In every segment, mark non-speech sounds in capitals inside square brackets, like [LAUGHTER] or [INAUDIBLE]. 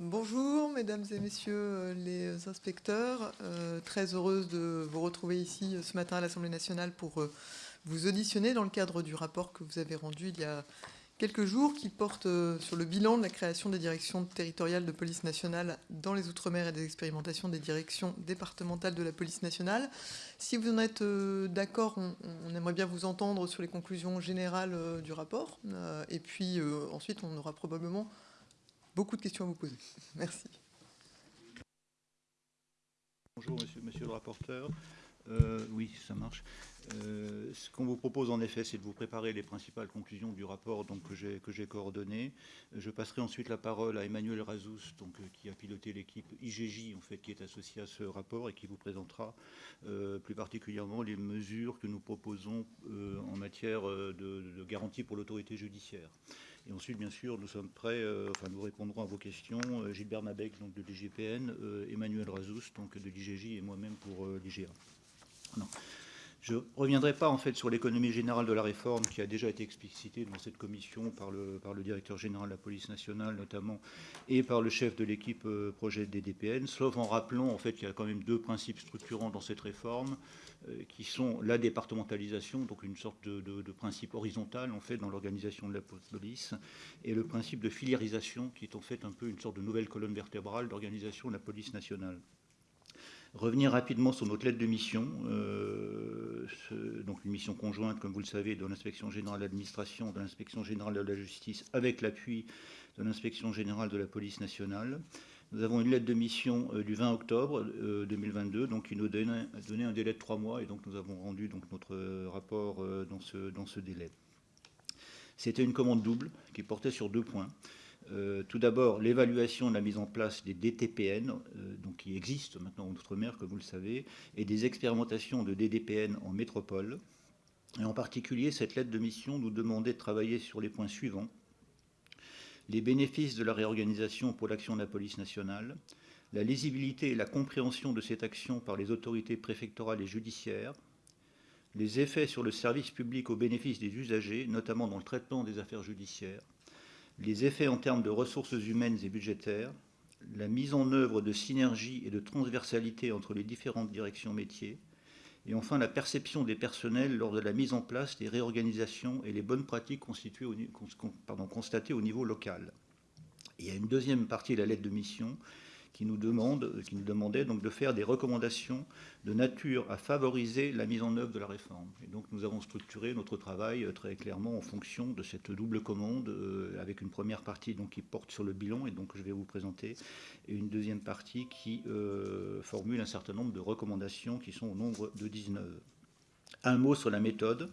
Bonjour mesdames et messieurs euh, les inspecteurs, euh, très heureuse de vous retrouver ici euh, ce matin à l'Assemblée nationale pour vous auditionner dans le cadre du rapport que vous avez rendu il y a quelques jours qui porte sur le bilan de la création des directions territoriales de police nationale dans les Outre-mer et des expérimentations des directions départementales de la police nationale. Si vous en êtes d'accord, on, on, aimerait bien vous entendre sur les conclusions générales du rapport. Et puis ensuite, on aura probablement beaucoup de questions à vous poser. Merci. Bonjour, monsieur, le rapporteur. Euh, oui, ça marche. Euh, ce qu'on vous propose en effet, c'est de vous préparer les principales conclusions du rapport que j'ai coordonné. Je passerai ensuite la parole à Emmanuel Razous, donc, euh, qui a piloté l'équipe IGJ, en fait, qui est associée à ce rapport et qui vous présentera plus particulièrement les mesures que nous proposons en matière de, garantie pour l'autorité judiciaire. Et ensuite, bien sûr, nous sommes prêts, enfin, nous répondrons à vos questions. Gilbert Mabec, donc de l'IGPN, Emmanuel Razous, donc de l'IGJ, et moi-même pour l'IGA. Je ne reviendrai pas en fait sur l'économie générale de la réforme qui a déjà été explicitée dans cette commission par le, directeur général de la police nationale notamment et par le chef de l'équipe projet des DPN, sauf en rappelant en fait qu'il y a quand même deux principes structurants dans cette réforme. Euh, qui sont la départementalisation, donc une sorte de, principe horizontal en fait dans l'organisation de la police, et le principe de filiarisation, qui est en fait un peu une sorte de nouvelle colonne vertébrale d'organisation de la police nationale. Revenir rapidement sur notre lettre de mission, euh, donc une mission conjointe, comme vous le savez, de l'inspection générale de l'administration, de l'inspection générale de la justice, avec l'appui de l'inspection générale de la police nationale. Nous avons une lettre de mission euh, du 20 octobre 2022, euh, donc qui nous donnait, un délai de trois mois, et donc nous avons rendu donc notre rapport dans ce délai. C'était une commande double qui portait sur deux points. Tout d'abord, l'évaluation de la mise en place des DTPN, donc qui existent maintenant en Outre-mer, comme vous le savez, et des expérimentations de DDPN en métropole. Et en particulier, cette lettre de mission nous demandait de travailler sur les points suivants les bénéfices de la réorganisation pour l'action de la police nationale, la lisibilité et la compréhension de cette action par les autorités préfectorales et judiciaires, les effets sur le service public au bénéfice des usagers, notamment dans le traitement des affaires judiciaires, les effets en termes de ressources humaines et budgétaires, la mise en œuvre de synergie et de transversalité entre les différentes directions métiers, et enfin la perception des personnels lors de la mise en place des réorganisations et les bonnes pratiques constatées au niveau local. il y a une deuxième partie de la lettre de mission qui nous, demande, qui nous demandait donc de faire des recommandations de nature à favoriser la mise en œuvre de la réforme. Et donc nous avons structuré notre travail euh, très clairement en fonction de cette double commande, euh, avec une première partie donc, qui porte sur le bilan, et donc je vais vous présenter, et une deuxième partie qui euh, formule un certain nombre de recommandations qui sont au nombre de 19. Un mot sur la méthode.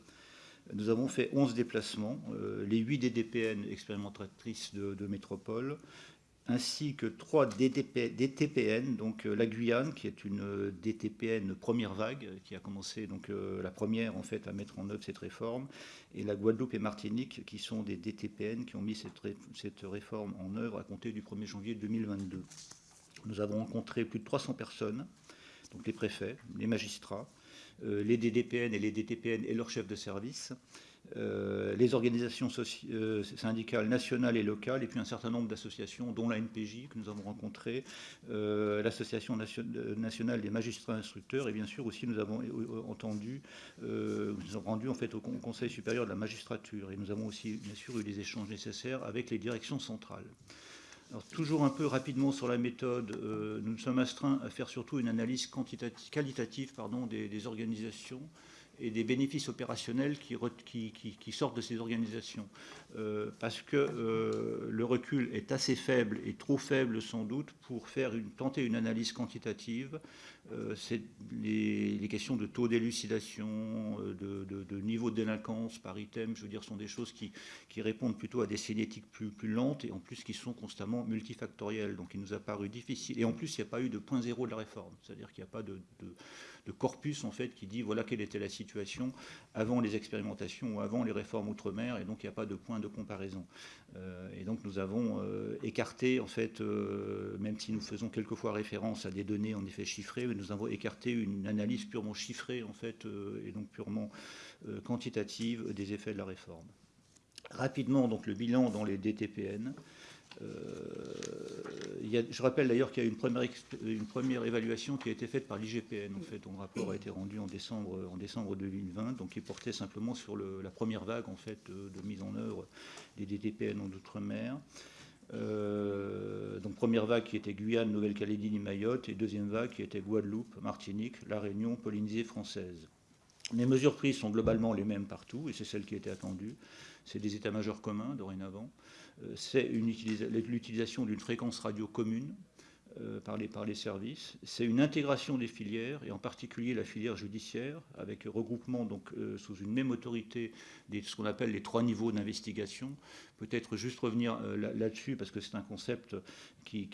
Nous avons fait 11 déplacements, les 8 DDPN expérimentatrices de, de métropole, ainsi que trois DTPN, donc euh, la Guyane, qui est une euh, DTPN première vague, qui a commencé donc euh, la première en fait à mettre en œuvre cette réforme, et la Guadeloupe et Martinique, qui sont des DTPN qui ont mis cette, cette réforme en œuvre à compter du 1er janvier 2022. Nous avons rencontré plus de 300 personnes, donc les préfets, les magistrats, les DDPN et les DTPN et leurs chefs de service, euh, les organisations euh, syndicales nationales et locales, et puis un certain nombre d'associations, dont la NPJ que nous avons rencontré, euh, l'Association nationale des magistrats instructeurs, et bien sûr aussi nous avons entendu, nous avons rendu en fait au Conseil supérieur de la magistrature, et nous avons aussi bien sûr eu les échanges nécessaires avec les directions centrales. Alors, toujours un peu rapidement sur la méthode, nous nous sommes astreints à faire surtout une analyse qualitative des organisations et des bénéfices opérationnels qui, sortent de ces organisations. Euh, parce que euh, le recul est assez faible et trop faible sans doute pour faire tenter une analyse quantitative. Euh, c'est les, questions de taux d'élucidation, de, niveau de délinquance par item, je veux dire, sont des choses qui, répondent plutôt à des cinétiques plus, plus lentes et en plus qui sont constamment multifactorielles. Donc il nous a paru difficile. Et en plus, il n'y a pas eu de point zéro de la réforme. C'est-à-dire qu'il n'y a pas de corpus en fait qui dit voilà quelle était la situation avant les expérimentations ou avant les réformes outre-mer et donc il n'y a pas de point de comparaison. Euh, et donc nous avons euh, écarté en fait, euh, même si nous faisons quelquefois référence à des données en effet chiffrées, nous avons écarté une analyse purement chiffrée en fait et donc purement quantitative des effets de la réforme. Rapidement, donc le bilan dans les DTPN. je rappelle d'ailleurs qu'il y a une première, une première, évaluation qui a été faite par l'IGPN, en fait, dont le rapport a été rendu en décembre, en décembre 2020, donc qui portait simplement sur la première vague en fait, de, mise en œuvre des DTPN en Outre-mer. Euh, donc première vague qui était Guyane, Nouvelle-Calédonie, Mayotte, et deuxième vague qui était Guadeloupe, Martinique, La Réunion, Polynésie française. Les mesures prises sont globalement les mêmes partout, et c'est celle qui était attendue. C'est des états-majors communs dorénavant. Euh, c'est l'utilisation d'une fréquence radio commune euh, par, les, services. C'est une intégration des filières, et en particulier la filière judiciaire, avec regroupement donc, euh, sous une même autorité de ce qu'on appelle les trois niveaux d'investigation. Peut-être juste revenir euh, là-dessus, parce que c'est un concept qui,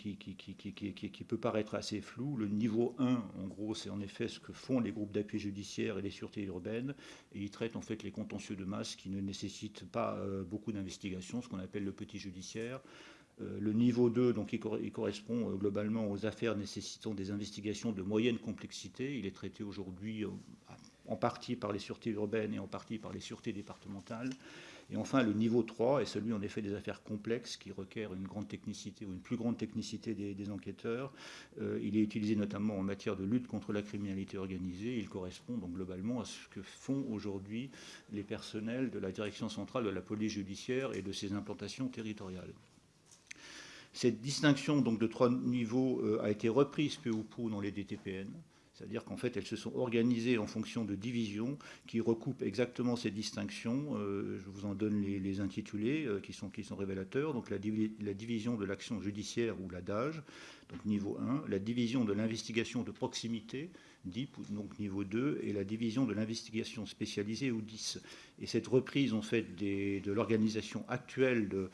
peut paraître assez flou. Le niveau 1, en gros, c'est en effet ce que font les groupes d'appui judiciaire et les sûretés urbaines, et ils traitent en fait les contentieux de masse qui ne nécessitent pas beaucoup d'investigation, ce qu'on appelle le petit judiciaire. Euh, le niveau 2, donc, il, correspond euh, globalement aux affaires nécessitant des investigations de moyenne complexité. Il est traité aujourd'hui euh, en partie par les sûretés urbaines et en partie par les sûretés départementales. Et enfin, le niveau 3 est celui en effet des affaires complexes qui requièrent une grande technicité ou une plus grande technicité des, enquêteurs. il est utilisé notamment en matière de lutte contre la criminalité organisée. Il correspond donc globalement à ce que font aujourd'hui les personnels de la direction centrale de la police judiciaire et de ses implantations territoriales. Cette distinction donc, de trois niveaux euh, a été reprise peu ou prou dans les DTPN. C'est-à-dire qu'en fait, elles se sont organisées en fonction de divisions qui recoupent exactement ces distinctions. Euh, je vous en donne les, intitulés euh, qui, sont, révélateurs. Donc la, division de l'action judiciaire ou la DAGE, donc niveau 1, la division de l'investigation de proximité, DIP, donc niveau 2, et la division de l'investigation spécialisée ou 10. Et cette reprise en fait de l'organisation actuelle de,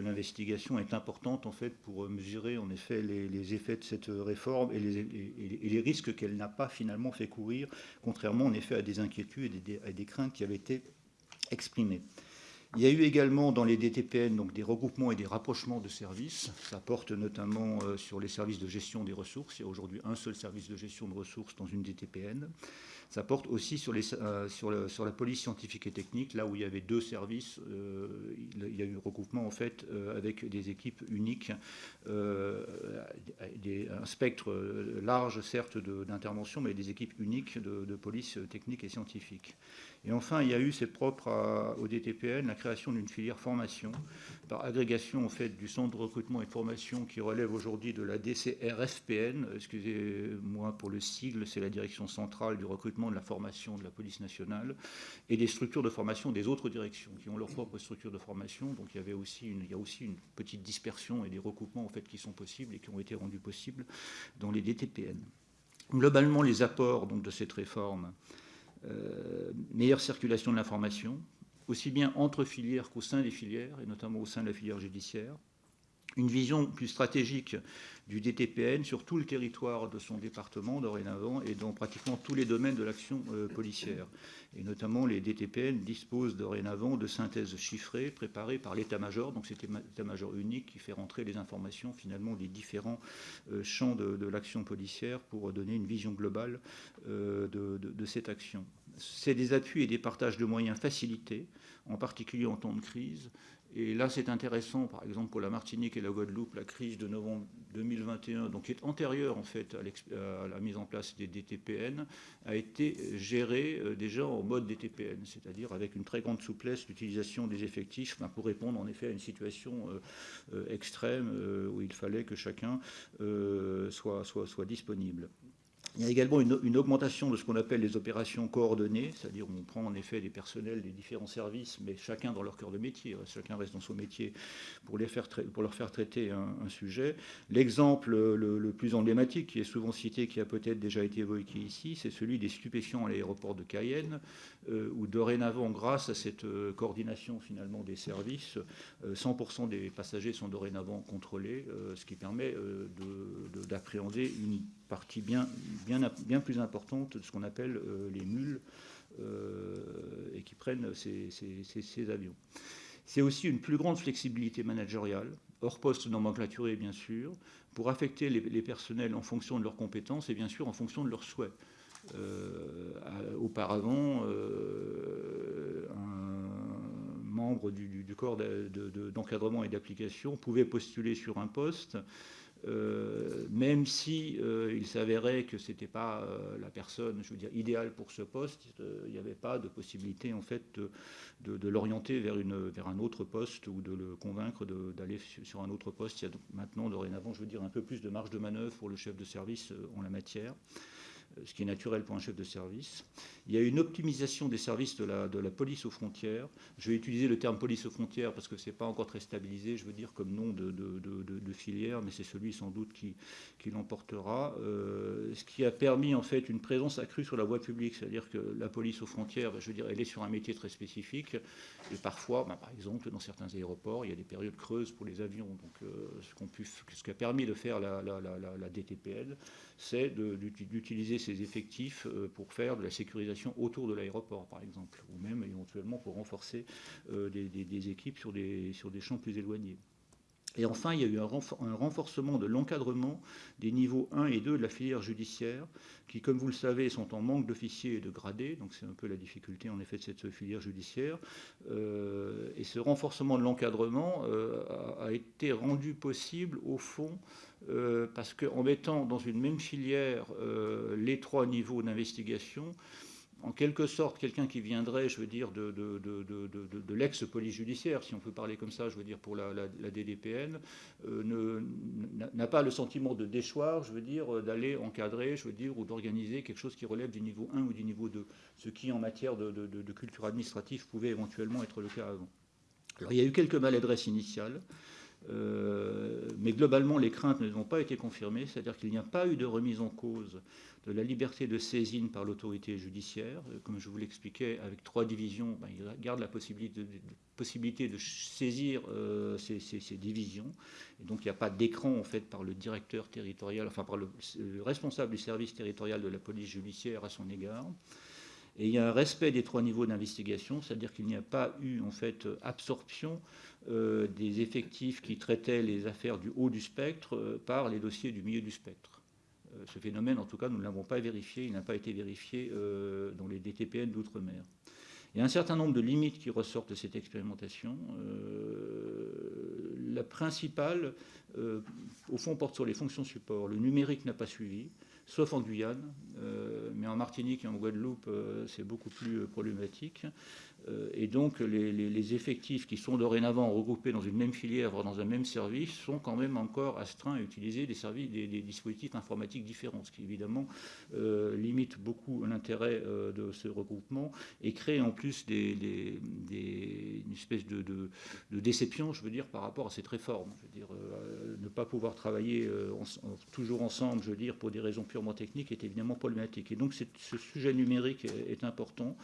l'investigation est importante en fait pour mesurer les, effets de cette réforme et les, et les risques qu'elle n'a pas finalement fait courir, contrairement en effet à des inquiétudes et à des craintes qui avaient été exprimées. Il y a eu également dans les DTPN des regroupements et des rapprochements de services. Ça porte notamment euh, sur les services de gestion des ressources. Il y a aujourd'hui un seul service de gestion de ressources dans une DTPN. Ça porte aussi euh, sur, la police scientifique et technique, là où il y avait deux services, euh, il, y a eu regroupement en fait avec des équipes uniques, un spectre large certes d'intervention, mais des équipes uniques de, police technique et scientifique. Et enfin, il y a eu, c'est propre au DTPN, la création d'une filière formation par agrégation en fait du centre de recrutement et formation qui relève aujourd'hui de la DCRFPN. Excusez-moi pour le sigle, c'est la direction centrale du recrutement de la formation de la police nationale et des structures de formation des autres directions qui ont leur propre structure de formation. Donc il y avait aussi il y a aussi une petite dispersion et des recoupements en fait qui sont possibles et qui ont été rendus possibles dans les DTPN. Globalement, les apports donc, de cette réforme euh, meilleure circulation de l'information, aussi bien entre filières qu'au sein des filières, et notamment au sein de la filière judiciaire, une vision plus stratégique du DTPN sur tout le territoire de son département dorénavant et dans pratiquement tous les domaines de l'action euh, policière. Et notamment, les DTPN disposent dorénavant de synthèses chiffrées préparées par l'état-major. Donc, c'est l'état-major unique qui fait rentrer les informations finalement des différents euh, champs de, l'action policière pour donner une vision globale euh, de, cette action. C'est des appuis et des partages de moyens facilités, en particulier en temps de crise, et là, c'est intéressant, par exemple, pour la Martinique et la Guadeloupe, la crise de novembre 2021, donc qui est antérieure en fait à, la mise en place des DTPN, a été gérée euh, déjà en mode DTPN, c'est-à-dire avec une très grande souplesse l'utilisation des effectifs pour répondre en effet à une situation euh, euh, extrême où il fallait que chacun soit disponible. Il y a également une, augmentation de ce qu'on appelle les opérations coordonnées, c'est-à-dire on prend en effet des personnels des différents services, mais chacun dans leur cœur de métier, chacun reste dans son métier pour, leur faire traiter un, sujet. L'exemple le, plus emblématique, qui est souvent cité, qui a peut-être déjà été évoqué ici, c'est celui des stupéfiants à l'aéroport de Cayenne, où dorénavant, grâce à cette euh, coordination finalement des services, 100% euh, des passagers sont dorénavant contrôlés, ce qui permet d'appréhender une partie bien, bien, bien plus importante de ce qu'on appelle euh, les mules euh, et qui prennent ces, ces, avions. C'est aussi une plus grande flexibilité managériale, hors poste nomenclaturé bien sûr, pour affecter les, personnels en fonction de leurs compétences et bien sûr en fonction de leurs souhaits. Euh, auparavant, un membre du, corps d'encadrement et d'application pouvait postuler sur un poste euh, même si euh, il s'avérait que c'était pas euh, la personne, je veux dire, idéale pour ce poste, il n'y avait pas de possibilité en fait de, l'orienter vers, vers un autre poste ou de le convaincre d'aller sur un autre poste. Il y a maintenant dorénavant, je veux dire, un peu plus de marge de manœuvre pour le chef de service en la matière ce qui est naturel pour un chef de service. Il y a une optimisation des services de la, police aux frontières. Je vais utiliser le terme police aux frontières parce que ce n'est pas encore très stabilisé, je veux dire, comme nom de, filière, mais c'est celui sans doute qui, l'emportera. Euh, ce qui a permis en fait une présence accrue sur la voie publique, c'est-à-dire que la police aux frontières, je veux dire, elle est sur un métier très spécifique. Et parfois, bah, par exemple, dans certains aéroports, il y a des périodes creuses pour les avions. Donc, euh, ce, ce qui a permis de faire la, la, la, la DTPL, c'est d'utiliser ces effectifs euh, pour faire de la sécurisation autour de l'aéroport, par exemple, ou même éventuellement pour renforcer euh, des, équipes sur des champs plus éloignés. Et enfin, il y a eu un renforcement de l'encadrement des niveaux 1 et 2 de la filière judiciaire, qui, comme vous le savez, sont en manque d'officiers et de gradés. Donc c'est un peu la difficulté, en effet, de cette filière judiciaire. Euh, et ce renforcement de l'encadrement a, été rendu possible, au fond, euh, parce qu'en mettant dans une même filière euh, les trois niveaux d'investigation, en quelque sorte, quelqu'un qui viendrait, je veux dire, de, l'ex-police judiciaire, si on peut parler comme ça, je veux dire, pour la, DDPN, euh, n'a pas le sentiment de déchoir, je veux dire, d'aller encadrer, je veux dire, ou d'organiser quelque chose qui relève du niveau 1 ou du niveau 2, ce qui, en matière de, culture administrative, pouvait éventuellement être le cas avant. Alors, il y a eu quelques maladresses initiales. Euh, mais globalement, les craintes ne ont pas été confirmées, c'est-à-dire qu'il n'y a pas eu de remise en cause de la liberté de saisine par l'autorité judiciaire. Euh, comme je vous l'expliquais, avec trois divisions, ben, il garde la possibilité de, saisir euh, ces, divisions. Donc il n'y a pas d'écran en fait par le directeur territorial, enfin par le, responsable du service territorial de la police judiciaire à son égard. Et il y a un respect des trois niveaux d'investigation, c'est-à-dire qu'il n'y a pas eu en fait absorption euh, des effectifs qui traitaient les affaires du haut du spectre par les dossiers du milieu du spectre. Euh, ce phénomène, en tout cas, nous ne l'avons pas vérifié, il n'a pas été vérifié dans les DTPN d'outre-mer. Il y a un certain nombre de limites qui ressortent de cette expérimentation. la principale, au fond, porte sur les fonctions support. Le numérique n'a pas suivi sauf en Guyane, mais en Martinique et en Guadeloupe, c'est beaucoup plus problématique. Euh, et donc les, effectifs qui sont dorénavant regroupés dans une même filière, voire dans un même service, sont quand même encore astreints à utiliser des, services, des, dispositifs informatiques différents, ce qui évidemment euh, limite beaucoup l'intérêt euh, de ce regroupement et crée en plus une espèce de, déception, je veux dire, par rapport à cette réforme. Je veux dire, ne pas pouvoir travailler toujours ensemble, je veux dire, pour des raisons purement techniques est évidemment problématique. Et donc ce sujet numérique est important.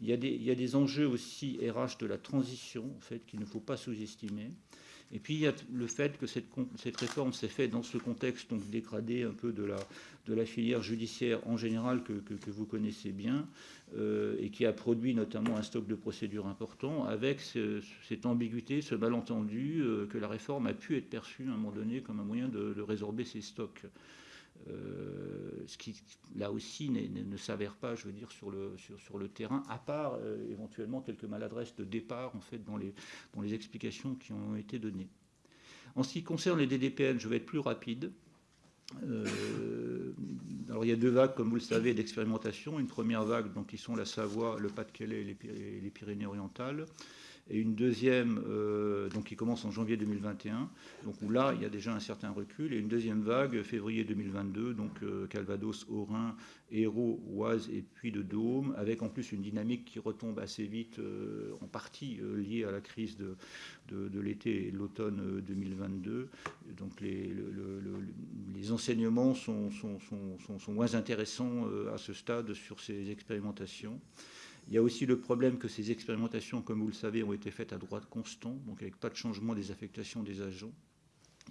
Il y, a des, enjeux aussi RH de la transition, en fait, qu'il ne faut pas sous-estimer. Et puis il y a le fait que cette, réforme s'est faite dans ce contexte donc dégradé un peu de la, filière judiciaire en général que, vous connaissez bien euh, et qui a produit notamment un stock de procédures important avec cette ambiguïté, ce malentendu euh, que la réforme a pu être perçue à un moment donné comme un moyen de résorber ces stocks. Euh, ce qui, là aussi, ne s'avère pas, je veux dire, sur le, terrain, à part euh, éventuellement quelques maladresses de départ, en fait, dans les, dans les explications qui ont été données. En ce qui concerne les DDPN, je vais être plus rapide. Euh, alors il y a deux vagues, comme vous le savez, d'expérimentation. Une première vague, donc, qui sont la Savoie, le Pas-de-Calais et les Pyrénées-Orientales et une deuxième euh, donc qui commence en janvier 2021, donc où là il y a déjà un certain recul, et une deuxième vague février 2022, donc euh, Calvados, Haut-Rhin, Hérault, Oise et puis de Dôme, avec en plus une dynamique qui retombe assez vite, euh, en partie liée à la crise de, de, l'été et l'automne 2022. Donc les, les enseignements sont, sont, sont, sont, moins intéressants à ce stade sur ces expérimentations. Il y a aussi le problème que ces expérimentations, comme vous le savez, ont été faites à droite constant, donc avec pas de changement des affectations des agents,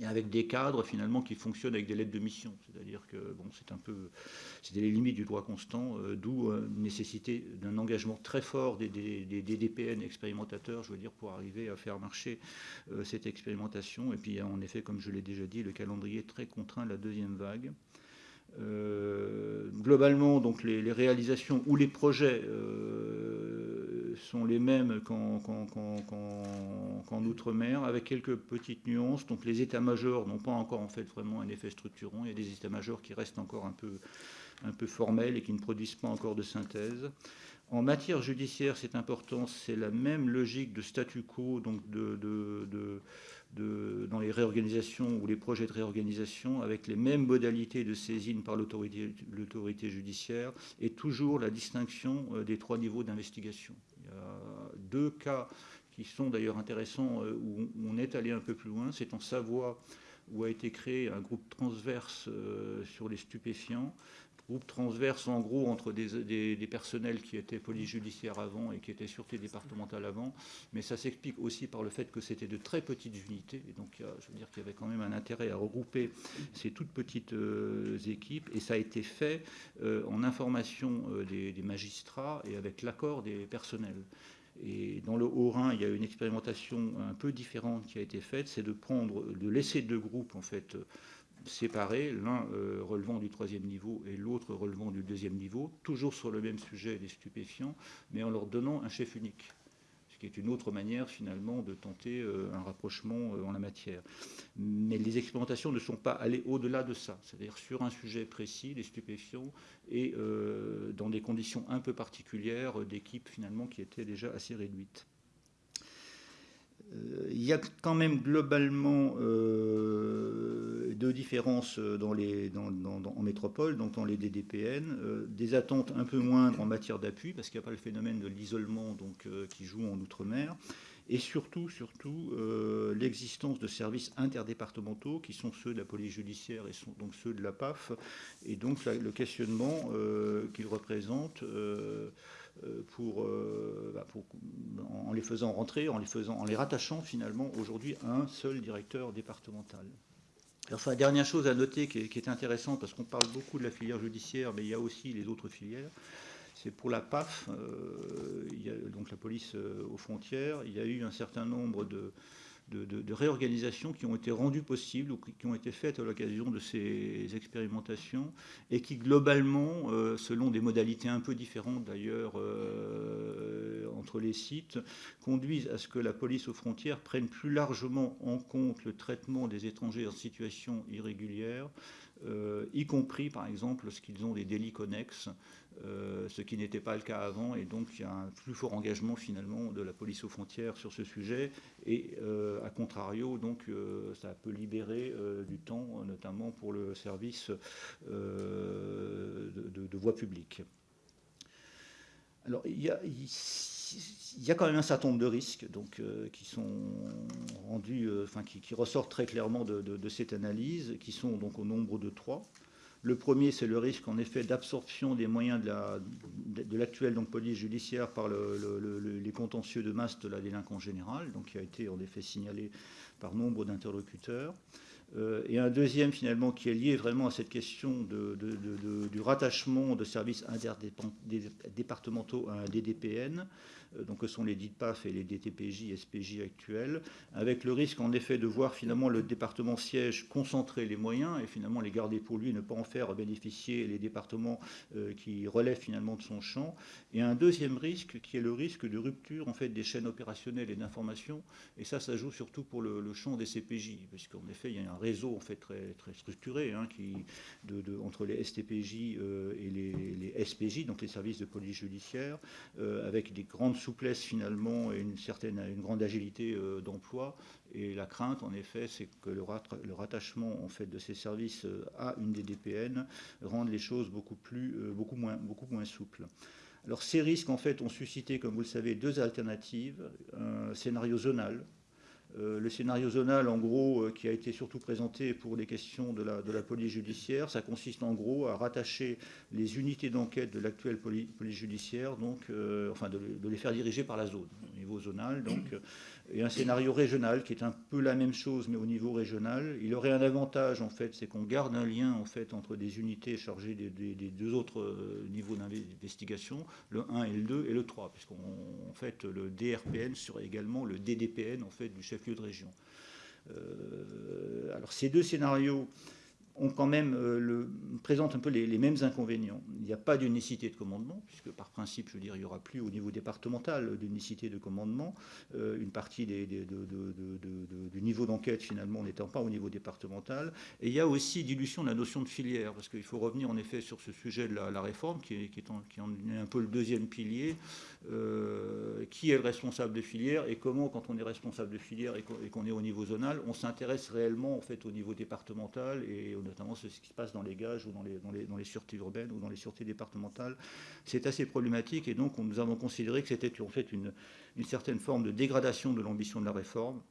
et avec des cadres finalement qui fonctionnent avec des lettres de mission. C'est-à-dire que c'est un peu, c'est les limites du droit constant, euh, d'où euh, nécessité d'un engagement très fort des, DPN expérimentateurs, je veux dire, pour arriver à faire marcher euh, cette expérimentation. Et puis en effet, comme je l'ai déjà dit, le calendrier très contraint de la deuxième vague. Globalement, donc les, réalisations ou les projets sont les mêmes qu'en Outre-mer, avec quelques petites nuances. Donc les états-majors n'ont pas encore en fait vraiment un effet structurant. Il y a des états-majors qui restent encore un peu, un peu formels et qui ne produisent pas encore de synthèse. En matière judiciaire, c'est important, c'est la même logique de statu quo, donc de, dans les réorganisations ou les projets de réorganisation, avec les mêmes modalités de saisine par l'autorité judiciaire, et toujours la distinction euh, des trois niveaux d'investigation. Il y a deux cas qui sont d'ailleurs intéressants, euh, où on est allé un peu plus loin. C'est en Savoie, où a été créé un groupe transverse euh, sur les stupéfiants, groupe transverse en gros entre des, personnels qui étaient police judiciaire avant et qui étaient sûreté départementale avant, mais ça s'explique aussi par le fait que c'était de très petites unités, et donc je veux dire qu'il y avait quand même un intérêt à regrouper ces toutes petites euh, équipes, et ça a été fait euh, en information euh, des, des, magistrats et avec l'accord des personnels. Et dans le Haut-Rhin, il y a une expérimentation un peu différente qui a été faite, c'est de prendre, de laisser deux groupes en fait séparés, l'un euh, relevant du troisième niveau et l'autre relevant du deuxième niveau, toujours sur le même sujet des stupéfiants, mais en leur donnant un chef unique, ce qui est une autre manière finalement de tenter euh, un rapprochement euh, en la matière. Mais les expérimentations ne sont pas allées au-delà de ça, c'est-à-dire sur un sujet précis, les stupéfiants, et dans des conditions un peu particulières d'équipes finalement qui étaient déjà assez réduites. Il y a quand même globalement deux différences euh, dans les, en métropole, donc dans les DDPN, euh, des attentes un peu moindres en matière d'appui, parce qu'il n'y a pas le phénomène de l'isolement euh, qui joue en Outre-mer, et surtout, surtout l'existence de services interdépartementaux qui sont ceux de la police judiciaire et donc ceux de la PAF, et donc le questionnement qu'ils représentent. Pour, bah, pour, en les faisant rentrer, en les, faisant, en les rattachant finalement aujourd'hui à un seul directeur départemental. Enfin, dernière chose à noter qui est, intéressante, parce qu'on parle beaucoup de la filière judiciaire, mais il y a aussi les autres filières, c'est pour la PAF, euh, donc la police euh, aux frontières, il y a eu un certain nombre de, de, réorganisations qui ont été rendues possibles ou qui ont été faites à l'occasion de ces expérimentations et qui globalement, euh, selon des modalités un peu différentes d'ailleurs euh, entre les sites, conduisent à ce que la police aux frontières prenne plus largement en compte le traitement des étrangers en situation irrégulière, y compris par exemple lorsqu'ils ont des délits connexes euh, ce qui n'était pas le cas avant, et donc il y a un plus fort engagement finalement de la police aux frontières sur ce sujet, et euh, à contrario, donc euh, ça peut libérer du temps, notamment pour le service de, voie publique. Alors il y, a, quand même un certain nombre de risques donc, qui sont rendus, enfin qui, ressortent très clairement de, de, cette analyse, qui sont donc au nombre de trois. Le premier, c'est le risque en effet d'absorption des moyens de l'actuelle police judiciaire par les contentieux de masse de la délinquance générale, qui a été en effet signalé par nombre d'interlocuteurs. Euh, et un deuxième finalement qui est lié vraiment à cette question du rattachement de services interdépartementaux à un DDPN, donc que sont les DITPAF et les DTPJ, SPJ actuels, avec le risque en effet de voir finalement le département siège concentrer les moyens et finalement les garder pour lui, ne pas en faire bénéficier les départements euh, qui relèvent finalement de son champ. Et un deuxième risque qui est le risque de rupture en fait des chaînes opérationnelles et d'information, et ça, ça joue surtout pour le, champ des CPJ, puisqu'en effet il y a un réseau en fait très, très structuré hein, entre les STPJ euh, et les, SPJ, donc les services de police judiciaire, avec des grandes souplesse finalement et une grande agilité euh, d'emploi. Et la crainte, en effet, c'est que le, rattachement en fait de ces services euh, à une DDPN rende les choses euh, beaucoup moins, beaucoup moins souples. Alors ces risques en fait ont suscité, comme vous le savez, deux alternatives un scénario zonal le scénario zonal, en gros, euh, qui a été surtout présenté pour les questions de la, police judiciaire, ça consiste en gros à rattacher les unités d'enquête de l'actuelle police, judiciaire, donc, euh, enfin de, les faire diriger par la zone, au niveau zonal. Et un scénario régional qui est un peu la même chose mais au niveau régional. Il aurait un avantage en fait, c'est qu'on garde un lien en fait entre des unités chargées des, deux autres euh, niveaux d'investigation, le 1 et le 2 et le 3, puisqu'en fait le DRPN serait également le DDPN en fait du chef-lieu de région. Euh, alors ces deux scénarios ont quand même euh, le, présentent un peu les, mêmes inconvénients. Il n'y a pas d'unicité de commandement, puisque par principe, je veux dire, il n'y aura plus au niveau départemental d'unicité de commandement. Euh, une partie des, du niveau d'enquête, finalement, n'étant pas au niveau départemental. Et il y a aussi dilution de la notion de filière, parce qu'il faut revenir en effet sur ce sujet de la, réforme, qui est, un peu le deuxième pilier. Euh, qui est le responsable de filière et comment, quand on est responsable de filière et qu'on est au niveau zonal, on s'intéresse réellement en fait au niveau départemental et notamment ce qui se passe dans les gages ou dans les, dans les, dans les sûretés urbaines ou dans les sûretés départementales. C'est assez problématique et donc nous avons considéré que c'était en fait une, une certaine forme de dégradation de l'ambition de la réforme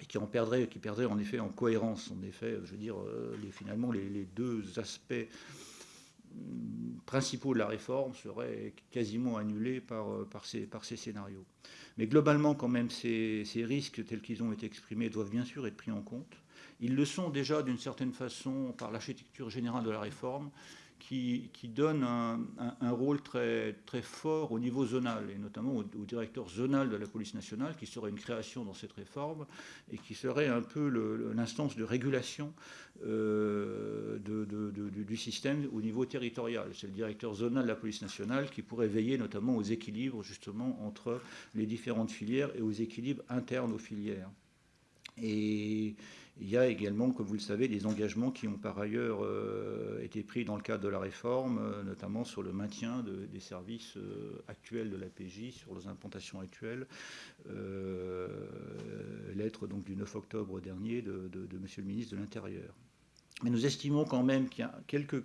et qui en perdrait, qui perdrait en effet en cohérence. En effet, je veux dire, euh, les, finalement, les, les deux aspects principaux de la réforme seraient quasiment annulés par, euh, par, ces, par ces scénarios. Mais globalement, quand même, ces, ces risques tels qu'ils ont été exprimés doivent bien sûr être pris en compte. Ils le sont déjà d'une certaine façon par l'architecture générale de la réforme, qui, donne un, rôle très, très fort au niveau zonal, et notamment au, directeur zonal de la police nationale, qui serait une création dans cette réforme, et qui serait un peu l'instance de régulation euh, du système au niveau territorial. C'est le directeur zonal de la police nationale qui pourrait veiller notamment aux équilibres justement entre les différentes filières et aux équilibres internes aux filières. Et il y a également, comme vous le savez, des engagements qui ont par ailleurs euh, été pris dans le cadre de la réforme, euh, notamment sur le maintien des services euh, actuels de la PJ, sur les implantations actuelles. lettre donc du 9 octobre dernier de, de Monsieur le ministre de l'Intérieur. Mais nous estimons quand même qu'il y a quelques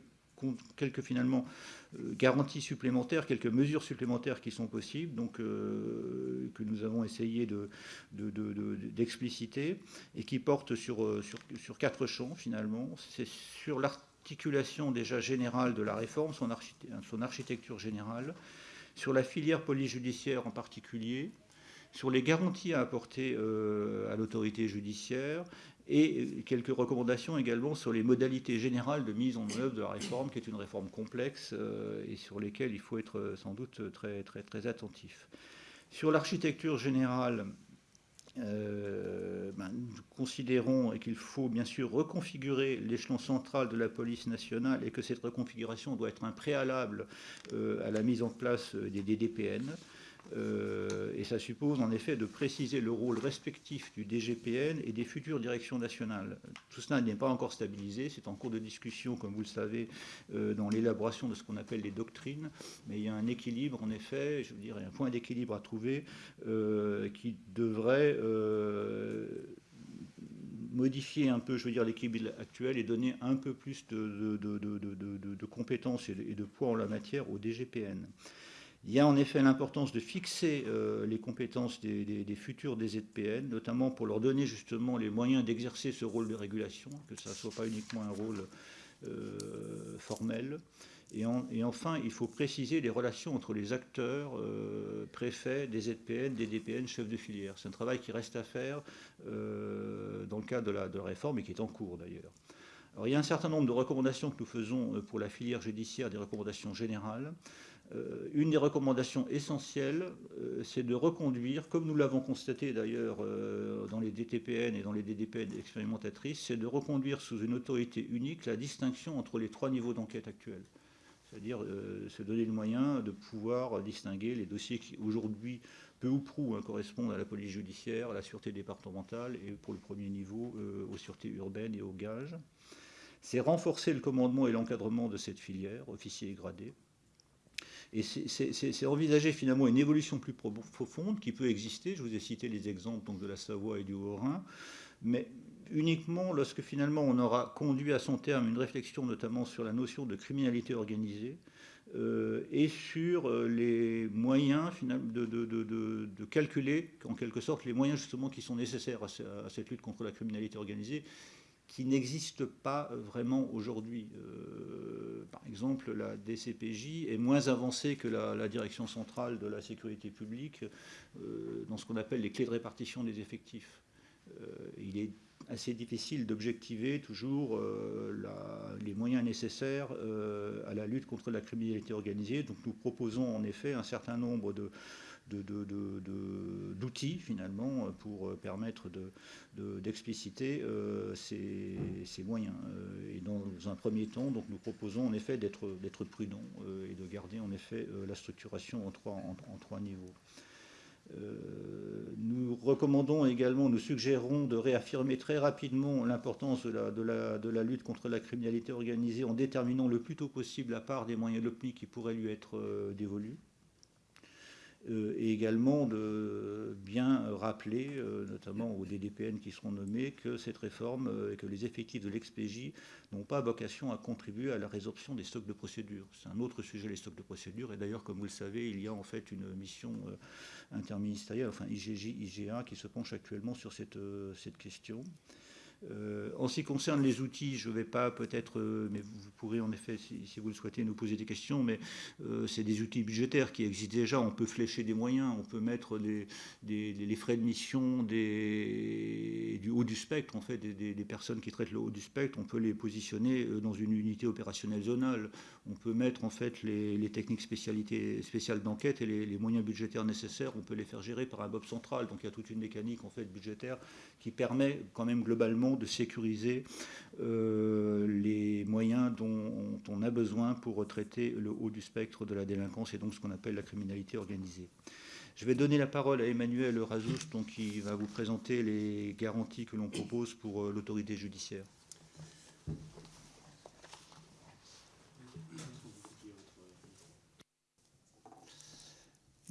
quelques finalement euh, garanties supplémentaires, quelques mesures supplémentaires qui sont possibles, donc euh, que nous avons essayé d'expliciter et qui portent sur, euh, sur, sur quatre champs finalement. C'est sur l'articulation déjà générale de la réforme, son, architecture générale, sur la filière police judiciaire en particulier, sur les garanties à apporter à l'autorité judiciaire et quelques recommandations également sur les modalités générales de mise en œuvre de la réforme, qui est une réforme complexe euh, et sur lesquelles il faut être euh, sans doute très, attentif. Sur l'architecture générale, euh, ben, nous considérons qu'il faut bien sûr reconfigurer l'échelon central de la police nationale et que cette reconfiguration doit être un préalable à la mise en place des DDPN. Euh, et ça suppose en effet de préciser le rôle respectif du DGPN et des futures directions nationales. Tout cela n'est pas encore stabilisé, c'est en cours de discussion, comme vous le savez, euh, dans l'élaboration de ce qu'on appelle les doctrines, mais il y a un équilibre en effet, je veux dire, un point d'équilibre à trouver euh, qui devrait modifier un peu, je veux dire, l'équilibre actuel et donner un peu plus de, de compétences et de, poids en la matière au DGPN. Il y a en effet l'importance de fixer euh, les compétences des, futurs des ZPN, notamment pour leur donner justement les moyens d'exercer ce rôle de régulation, que ça ne soit pas uniquement un rôle euh, formel. Et, enfin, il faut préciser les relations entre les acteurs, euh, préfets, des ZPN, des DPN, chefs de filière. C'est un travail qui reste à faire dans le cadre de la, de la réforme et qui est en cours d'ailleurs. Alors, il y a un certain nombre de recommandations que nous faisons pour la filière judiciaire, des recommandations générales. Euh, une des recommandations essentielles, euh, c'est de reconduire, comme nous l'avons constaté d'ailleurs euh, dans les DTPN et dans les DDPN expérimentatrices, c'est de reconduire sous une autorité unique la distinction entre les trois niveaux d'enquête actuels. C'est-à-dire se donner le moyen de pouvoir distinguer les dossiers qui aujourd'hui, peu ou prou, hein, correspondent à la police judiciaire, à la sûreté départementale et pour le premier niveau aux sûretés urbaines et aux gages. C'est renforcer le commandement et l'encadrement de cette filière, officiers et gradés. Et c'est envisager finalement une évolution plus profonde qui peut exister. Je vous ai cité les exemples donc, de la Savoie et du Haut-Rhin, mais uniquement lorsque finalement on aura conduit à son terme une réflexion notamment sur la notion de criminalité organisée euh, et sur euh, les moyens de, de, calculer en quelque sorte les moyens justement qui sont nécessaires à cette lutte contre la criminalité organisée qui n'existe pas vraiment aujourd'hui. Euh, par exemple, la DCPJ est moins avancée que la, direction centrale de la sécurité publique euh, dans ce qu'on appelle les clés de répartition des effectifs. Euh, il est assez difficile d'objectiver toujours les moyens nécessaires à la lutte contre la criminalité organisée. Donc nous proposons en effet un certain nombre de, d'outils finalement pour permettre d'expliciter ces, moyens. Et dans un premier temps, donc, nous proposons en effet d'être prudents et de garder en effet la structuration en trois, niveaux. Euh, nous recommandons également, nous suggérons de réaffirmer très rapidement l'importance de la, lutte contre la criminalité organisée en déterminant le plus tôt possible la part des moyens LOPMI qui pourraient lui être euh, dévolus. Euh, et également de bien rappeler, euh, notamment aux DDPN qui seront nommés, que cette réforme euh, et que les effectifs de l'expégie n'ont pas vocation à contribuer à la résorption des stocks de procédures. C'est un autre sujet, les stocks de procédures. Et d'ailleurs, comme vous le savez, il y a en fait une mission interministérielle, enfin IGJ, IGA, qui se penche actuellement sur cette question. Euh, en ce qui concerne les outils, je ne vais pas peut-être, euh, mais vous pourrez en effet, si, vous le souhaitez, nous poser des questions, mais euh, c'est des outils budgétaires qui existent déjà. On peut flécher des moyens, on peut mettre les frais de mission des, du haut du spectre, en fait, des, personnes qui traitent le haut du spectre, on peut les positionner dans une unité opérationnelle zonale. On peut mettre en fait les, techniques spécialités, spéciales d'enquête et les, moyens budgétaires nécessaires, on peut les faire gérer par un BOB central. Donc il y a toute une mécanique en fait budgétaire qui permet quand même globalement de sécuriser euh, les moyens dont on a besoin pour traiter le haut du spectre de la délinquance et donc ce qu'on appelle la criminalité organisée. Je vais donner la parole à Emmanuel Razous, qui va vous présenter les garanties que l'on propose pour euh, l'autorité judiciaire.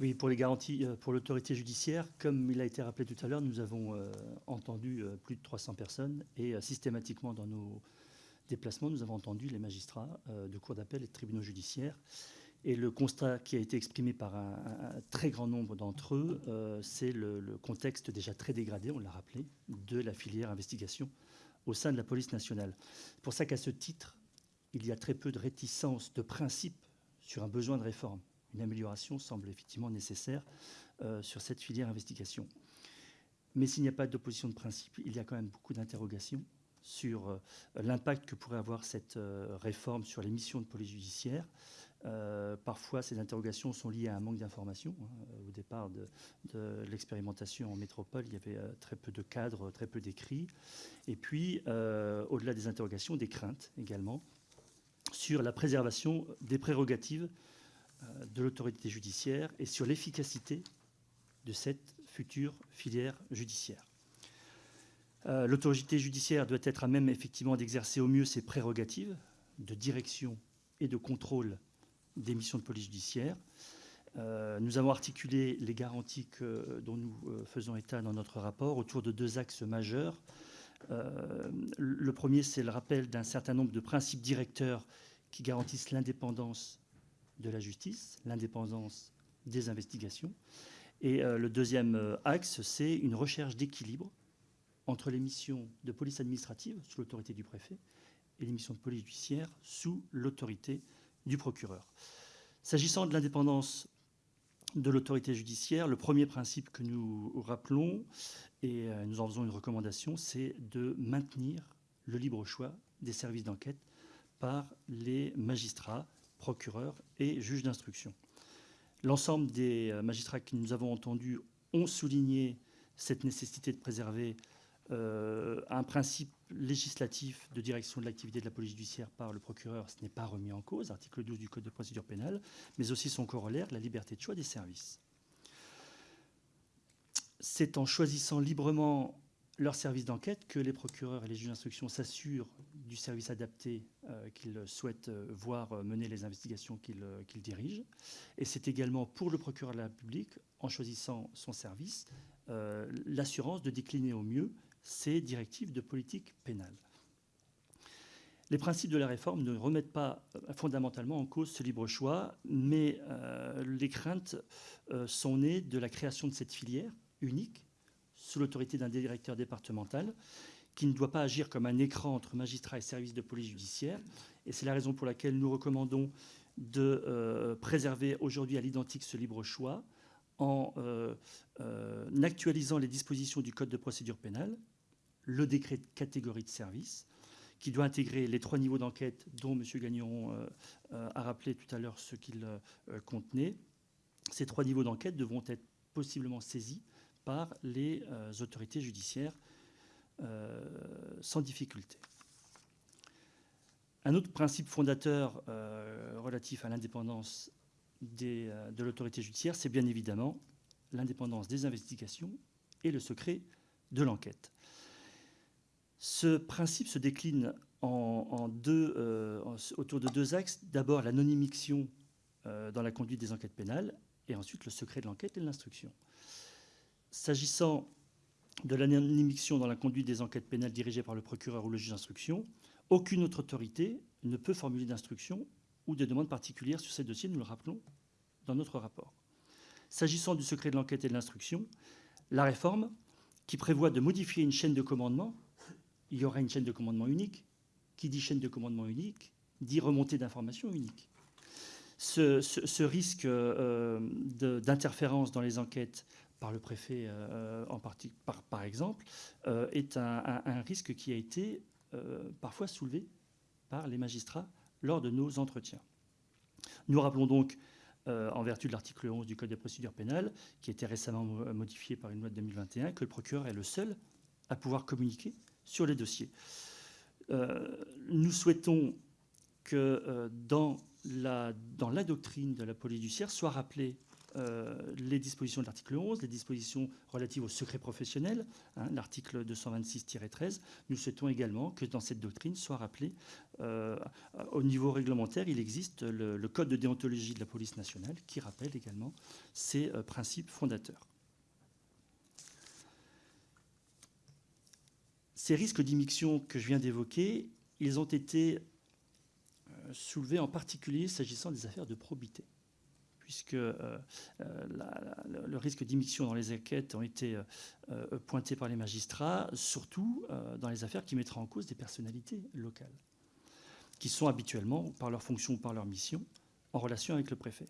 Oui, pour les garanties euh, pour l'autorité judiciaire, comme il a été rappelé tout à l'heure, nous avons euh, entendu euh, plus de 300 personnes et systématiquement dans nos déplacements, nous avons entendu les magistrats de cours d'appel et de tribunaux judiciaires. Et le constat qui a été exprimé par un, très grand nombre d'entre eux, c'est le, contexte déjà très dégradé, on l'a rappelé, de la filière investigation au sein de la police nationale. C'est pour ça qu'à ce titre, il y a très peu de réticence de principe sur un besoin de réforme une amélioration semble effectivement nécessaire euh, sur cette filière investigation. Mais s'il n'y a pas d'opposition de principe, il y a quand même beaucoup d'interrogations sur euh, l'impact que pourrait avoir cette euh, réforme sur les missions de police judiciaire. parfois, ces interrogations sont liées à un manque d'informations. Hein. Au départ de, l'expérimentation en métropole, il y avait très peu de cadres, très peu d'écrits. Et puis, au-delà des interrogations, des craintes également sur la préservation des prérogatives de l'autorité judiciaire et sur l'efficacité de cette future filière judiciaire. Euh, l'autorité judiciaire doit être à même effectivement d'exercer au mieux ses prérogatives de direction et de contrôle des missions de police judiciaire. Euh, nous avons articulé les garanties dont nous faisons état dans notre rapport autour de deux axes majeurs. le premier, c'est le rappel d'un certain nombre de principes directeurs qui garantissent l'indépendance de la justice, l'indépendance des investigations. Et euh, le deuxième euh, axe, c'est une recherche d'équilibre entre les missions de police administrative sous l'autorité du préfet et les missions de police judiciaire sous l'autorité du procureur. S'agissant de l'indépendance de l'autorité judiciaire, le premier principe que nous rappelons, et euh, nous en faisons une recommandation, c'est de maintenir le libre choix des services d'enquête par les magistrats procureurs et juges d'instruction. L'ensemble des euh, magistrats que nous avons entendus ont souligné cette nécessité de préserver euh, un principe législatif de direction de l'activité de la police judiciaire par le procureur, ce n'est pas remis en cause, article 12 du Code de procédure pénale, mais aussi son corollaire, la liberté de choix des services. C'est en choisissant librement leur service d'enquête que les procureurs et les juges d'instruction s'assurent du service adapté euh, qu'ils souhaitent euh, voir euh, mener les investigations qu'ils dirigent. Et c'est également pour le procureur de la République, en choisissant son service, l'assurance de décliner au mieux ses directives de politique pénale. Les principes de la réforme ne remettent pas fondamentalement en cause ce libre choix, mais les craintes sont nées de la création de cette filière unique sous l'autorité d'un directeur départemental qui ne doit pas agir comme un écran entre magistrats et services de police judiciaire. Et c'est la raison pour laquelle nous recommandons de euh, préserver aujourd'hui à l'identique ce libre choix en euh, euh, actualisant les dispositions du Code de procédure pénale, le décret de catégorie de service, qui doit intégrer les trois niveaux d'enquête dont M. Gagnon a rappelé tout à l'heure ce qu'il contenait. Ces trois niveaux d'enquête devront être possiblement saisie par les autorités judiciaires sans difficulté. Un autre principe fondateur relatif à l'indépendance de l'autorité judiciaire, c'est bien évidemment l'indépendance des investigations et le secret de l'enquête. Ce principe se décline euh, autour de deux axes. D'abord, l'anonymiction euh, dans la conduite des enquêtes pénales, et ensuite le secret de l'enquête et de l'instruction. S'agissant de l'anonymiction dans la conduite des enquêtes pénales dirigées par le procureur ou le juge d'instruction, aucune autre autorité ne peut formuler d'instruction ou de demande particulière sur ces dossiers, nous le rappelons dans notre rapport. S'agissant du secret de l'enquête et de l'instruction, la réforme, qui prévoit de modifier une chaîne de commandement, il y aura une chaîne de commandement unique. Qui dit chaîne de commandement unique dit remontée d'informations unique. Ce, risque euh, d'interférence dans les enquêtes par le préfet euh, par, exemple, euh, est un, risque qui a été parfois soulevé par les magistrats lors de nos entretiens. Nous rappelons donc euh, en vertu de l'article 11 du Code des procédures pénales, qui a été récemment modifié par une loi de 2021, que le procureur est le seul à pouvoir communiquer sur les dossiers. Euh, nous souhaitons que euh, dans, la, dans la doctrine de la police judiciaire soit rappelé euh, les dispositions de l'article 11, les dispositions relatives au secret professionnel, hein, l'article 226-13. Nous souhaitons également que dans cette doctrine soit rappelé, euh, au niveau réglementaire, il existe le, code de déontologie de la police nationale qui rappelle également ces euh, principes fondateurs. Ces risques d'immixtion que je viens d'évoquer, ils ont été soulevés en particulier s'agissant des affaires de probité puisque euh, euh, le risque d'immixion dans les enquêtes ont été euh, pointés par les magistrats, surtout dans les affaires qui mettraient en cause des personnalités locales, qui sont habituellement, par leur fonction ou par leur mission, en relation avec le préfet.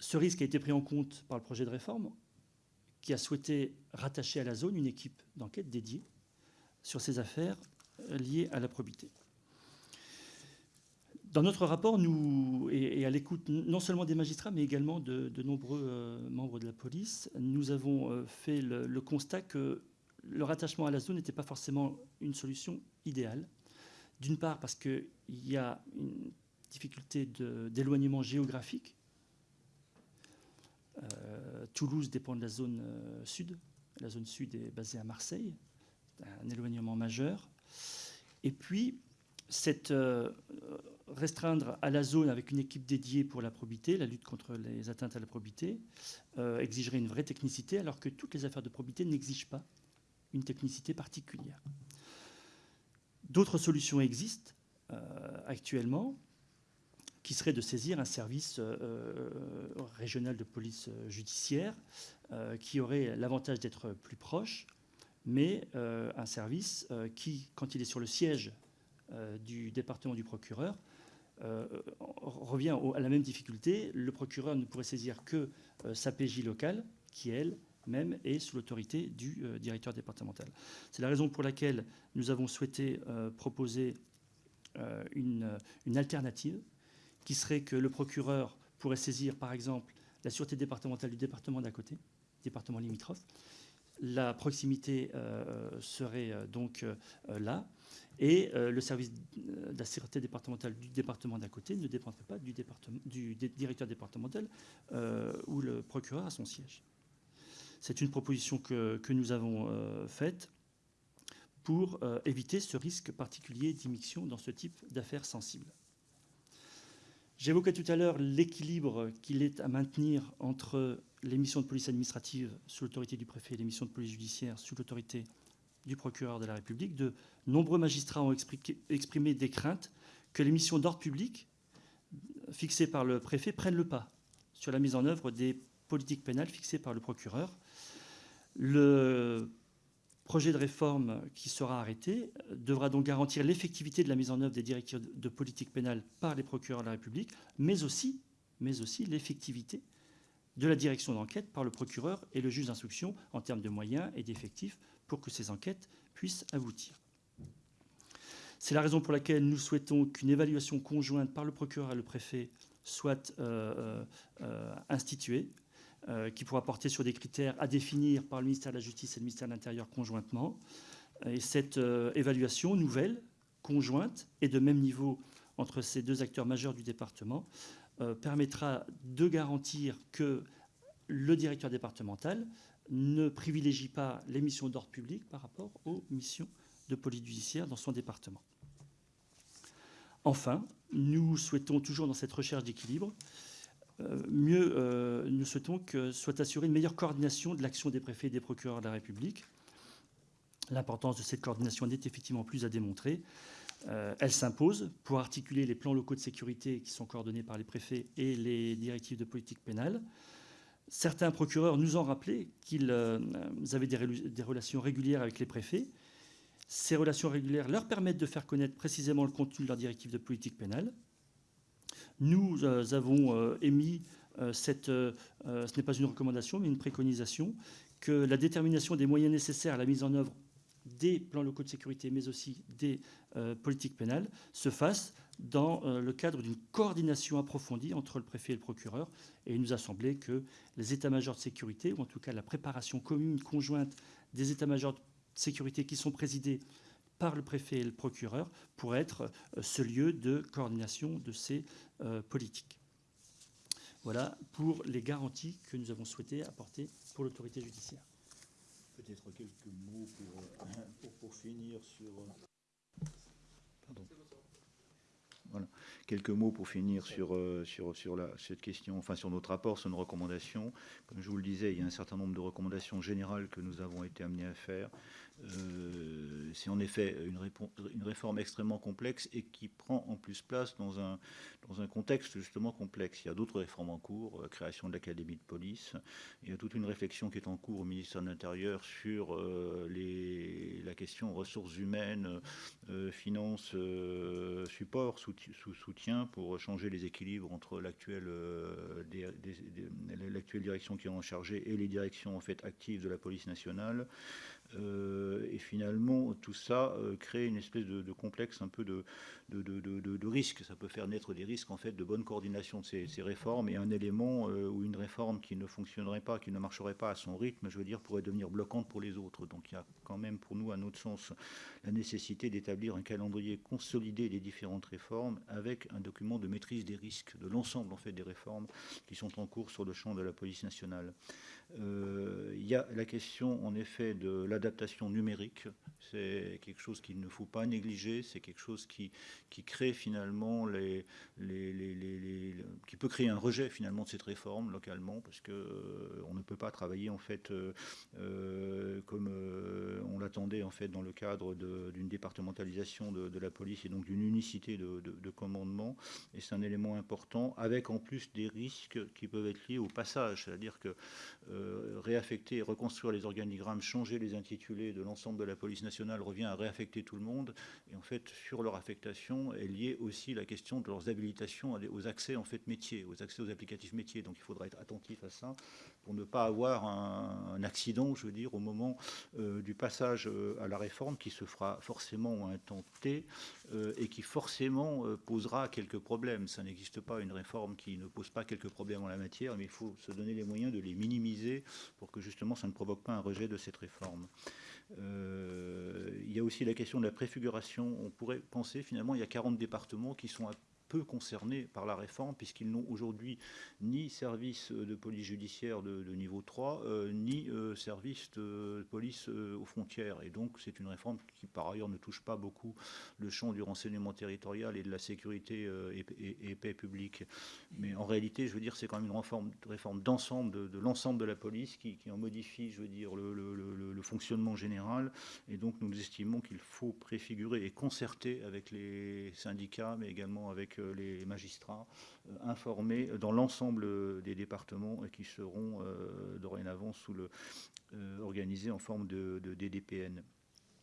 Ce risque a été pris en compte par le projet de réforme, qui a souhaité rattacher à la zone une équipe d'enquête dédiée sur ces affaires liées à la probité. Dans notre rapport, nous, et, à l'écoute non seulement des magistrats, mais également de, nombreux euh, membres de la police, nous avons euh, fait le, constat que le rattachement à la zone n'était pas forcément une solution idéale. D'une part, parce qu'il y a une difficulté d'éloignement géographique. Euh, Toulouse dépend de la zone sud. La zone sud est basée à Marseille. Un éloignement majeur. Et puis, cette restreindre à la zone avec une équipe dédiée pour la probité, la lutte contre les atteintes à la probité, euh, exigerait une vraie technicité, alors que toutes les affaires de probité n'exigent pas une technicité particulière. D'autres solutions existent euh, actuellement, qui seraient de saisir un service euh, régional de police judiciaire, qui aurait l'avantage d'être plus proche, mais un service qui, quand il est sur le siège du département du procureur, euh, revient à la même difficulté. Le procureur ne pourrait saisir que euh, sa PJ locale, qui elle-même est sous l'autorité du euh, directeur départemental. C'est la raison pour laquelle nous avons souhaité proposer une, alternative, qui serait que le procureur pourrait saisir, par exemple, la sûreté départementale du département d'à côté, département limitrophe. La proximité serait donc là. Et euh, le service de la sécurité départementale du département d'à côté ne dépendrait pas du, directeur départemental euh, où le procureur a son siège. C'est une proposition que, nous avons euh, faite pour éviter ce risque particulier d'immixtion dans ce type d'affaires sensibles. J'évoquais tout à l'heure l'équilibre qu'il est à maintenir entre les missions de police administrative sous l'autorité du préfet et les missions de police judiciaire sous l'autorité du procureur de la République, de nombreux magistrats ont exprimé des craintes que les missions d'ordre public fixées par le préfet prennent le pas sur la mise en œuvre des politiques pénales fixées par le procureur. Le projet de réforme qui sera arrêté devra donc garantir l'effectivité de la mise en œuvre des directives de politique pénale par les procureurs de la République, mais aussi, l'effectivité de la direction d'enquête par le procureur et le juge d'instruction en termes de moyens et d'effectifs pour que ces enquêtes puissent aboutir. C'est la raison pour laquelle nous souhaitons qu'une évaluation conjointe par le procureur et le préfet soit euh, euh, instituée qui pourra porter sur des critères à définir par le ministère de la Justice et le ministère de l'Intérieur conjointement. Et cette évaluation nouvelle, conjointe et de même niveau entre ces deux acteurs majeurs du département, permettra de garantir que le directeur départemental ne privilégie pas les missions d'ordre public par rapport aux missions de police judiciaire dans son département. Enfin, nous souhaitons toujours dans cette recherche d'équilibre, euh, mieux, euh, nous souhaitons que soit assurée une meilleure coordination de l'action des préfets et des procureurs de la République. L'importance de cette coordination n'est effectivement plus à démontrer. Euh, elle s'impose pour articuler les plans locaux de sécurité qui sont coordonnés par les préfets et les directives de politique pénale. Certains procureurs nous ont rappelé qu'ils avaient des relations régulières avec les préfets ces relations régulières leur permettent de faire connaître précisément le contenu de leur directive de politique pénale. Nous euh, avons euh, émis, euh, cette, ce n'est pas une recommandation, mais une préconisation, que la détermination des moyens nécessaires à la mise en œuvre des plans locaux de sécurité, mais aussi des politiques pénales, se fasse dans le cadre d'une coordination approfondie entre le préfet et le procureur. Et il nous a semblé que les états-majors de sécurité, ou en tout cas la préparation commune, conjointe des états-majors de sécurité qui sont présidées par le préfet et le procureur pour être euh, ce lieu de coordination de ces euh, politiques. Voilà pour les garanties que nous avons souhaité apporter pour l'autorité judiciaire. Peut-être quelques mots pour, euh, pour, finir sur. Pardon. Voilà. Quelques mots pour finir sur, la, cette question, enfin sur notre rapport, sur nos recommandations. Comme je vous le disais, il y a un certain nombre de recommandations générales que nous avons été amenés à faire. Euh, c'est en effet une, réforme extrêmement complexe et qui prend en plus place dans un, contexte justement complexe. Il y a d'autres réformes en cours, euh, création de l'académie de police, il y a toute une réflexion qui est en cours au ministère de l'Intérieur sur euh, les, la question ressources humaines, finances, support, soutien pour changer les équilibres entre l'actuelle direction qui est en chargé et les directions en fait actives de la police nationale. Euh, et finalement, tout ça euh, crée une espèce de, complexe un peu de, risque. Ça peut faire naître des risques en fait de bonne coordination de ces, réformes et un élément euh, ou une réforme qui ne fonctionnerait pas, qui ne marcherait pas à son rythme, je veux dire, pourrait devenir bloquante pour les autres. Donc il y a quand même pour nous, à notre sens, la nécessité d'établir un calendrier consolidé des différentes réformes avec un document de maîtrise des risques de l'ensemble en fait des réformes qui sont en cours sur le champ de la police nationale. Euh, il y a la question, en effet, de l'adaptation numérique. C'est quelque chose qu'il ne faut pas négliger. C'est quelque chose qui, qui crée finalement les, qui peut créer un rejet finalement de cette réforme localement, parce que euh, ne peut pas travailler en fait euh, comme on l'attendait en fait dans le cadre d'une départementalisation de, la police et donc d'une unicité de, de commandement. Et c'est un élément important, avec en plus des risques qui peuvent être liés au passage, c'est-à-dire que euh, réaffecter reconstruire les organigrammes, changer les intitulés de l'ensemble de la police nationale revient à réaffecter tout le monde. Et en fait, sur leur affectation est liée aussi la question de leurs habilitations aux accès en fait métiers, aux accès aux applicatifs métiers. Donc il faudra être attentif à ça pour ne pas avoir un, accident, je veux dire, au moment euh, du passage euh, à la réforme qui se fera forcément un T et qui forcément posera quelques problèmes. Ça n'existe pas une réforme qui ne pose pas quelques problèmes en la matière, mais il faut se donner les moyens de les minimiser pour que justement ça ne provoque pas un rejet de cette réforme. Euh, il y a aussi la question de la préfiguration. On pourrait penser finalement il y a 40 départements qui sont concernés par la réforme, puisqu'ils n'ont aujourd'hui ni service de police judiciaire de, niveau 3, euh, ni euh, service de police euh, aux frontières. Et donc, c'est une réforme qui, par ailleurs, ne touche pas beaucoup le champ du renseignement territorial et de la sécurité et, paix publique. Mais en réalité, je veux dire, c'est quand même une réforme, réforme d'ensemble de, l'ensemble de la police qui, en modifie, je veux dire, le, le, fonctionnement général. Et donc, nous estimons qu'il faut préfigurer et concerter avec les syndicats, mais également avec les magistrats euh, informés dans l'ensemble des départements qui seront euh, dorénavant euh, organisés en forme de, DDPN.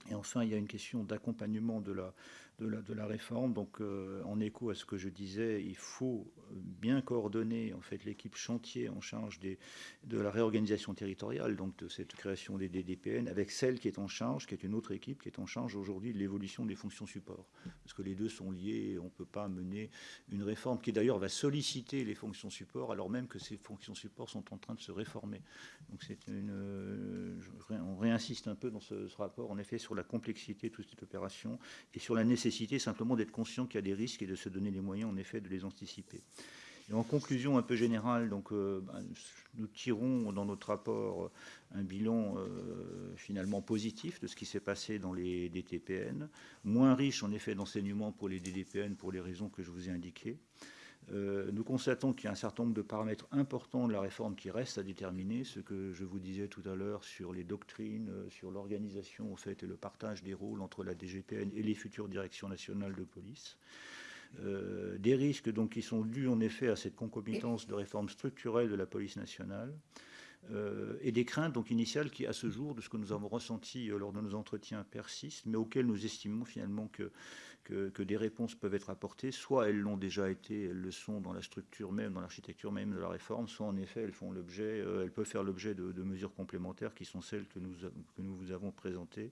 Et enfin, il y a une question d'accompagnement de la, de la, réforme. Donc, euh, en écho à ce que je disais, il faut bien coordonner en fait l'équipe chantier en charge de la réorganisation territoriale, donc de cette création des DDPN, avec celle qui est en charge, qui est une autre équipe, qui est en charge aujourd'hui de l'évolution des fonctions support. Parce que les deux sont liés et on ne peut pas mener une réforme qui d'ailleurs va solliciter les fonctions support, alors même que ces fonctions support sont en train de se réformer. Donc, c'est une, on réinsiste un peu dans ce rapport, en effet, sur la complexité de toute cette opération et sur la nécessité simplement d'être conscient qu'il y a des risques et de se donner les moyens, en effet, de les anticiper. En conclusion un peu générale, euh, ben, nous tirons dans notre rapport un bilan euh, finalement positif de ce qui s'est passé dans les DTPN, moins riche en effet d'enseignements pour les DDPN pour les raisons que je vous ai indiquées. Euh, nous constatons qu'il y a un certain nombre de paramètres importants de la réforme qui restent à déterminer, ce que je vous disais tout à l'heure sur les doctrines, euh, sur l'organisation fait, et le partage des rôles entre la DGPN et les futures directions nationales de police. Euh, des risques donc, qui sont dus en effet à cette concomitance de réformes structurelles de la police nationale. et des craintes donc initiales qui, à ce jour, de ce que nous avons ressenti lors de nos entretiens, persistent, mais auxquelles nous estimons finalement que que, des réponses peuvent être apportées. Soit elles l'ont déjà été, elles le sont dans la structure même, dans l'architecture même de la réforme, soit en effet elles font l'objet, euh, elles peuvent faire l'objet de, de, mesures complémentaires qui sont celles que nous, que nous vous avons présentées.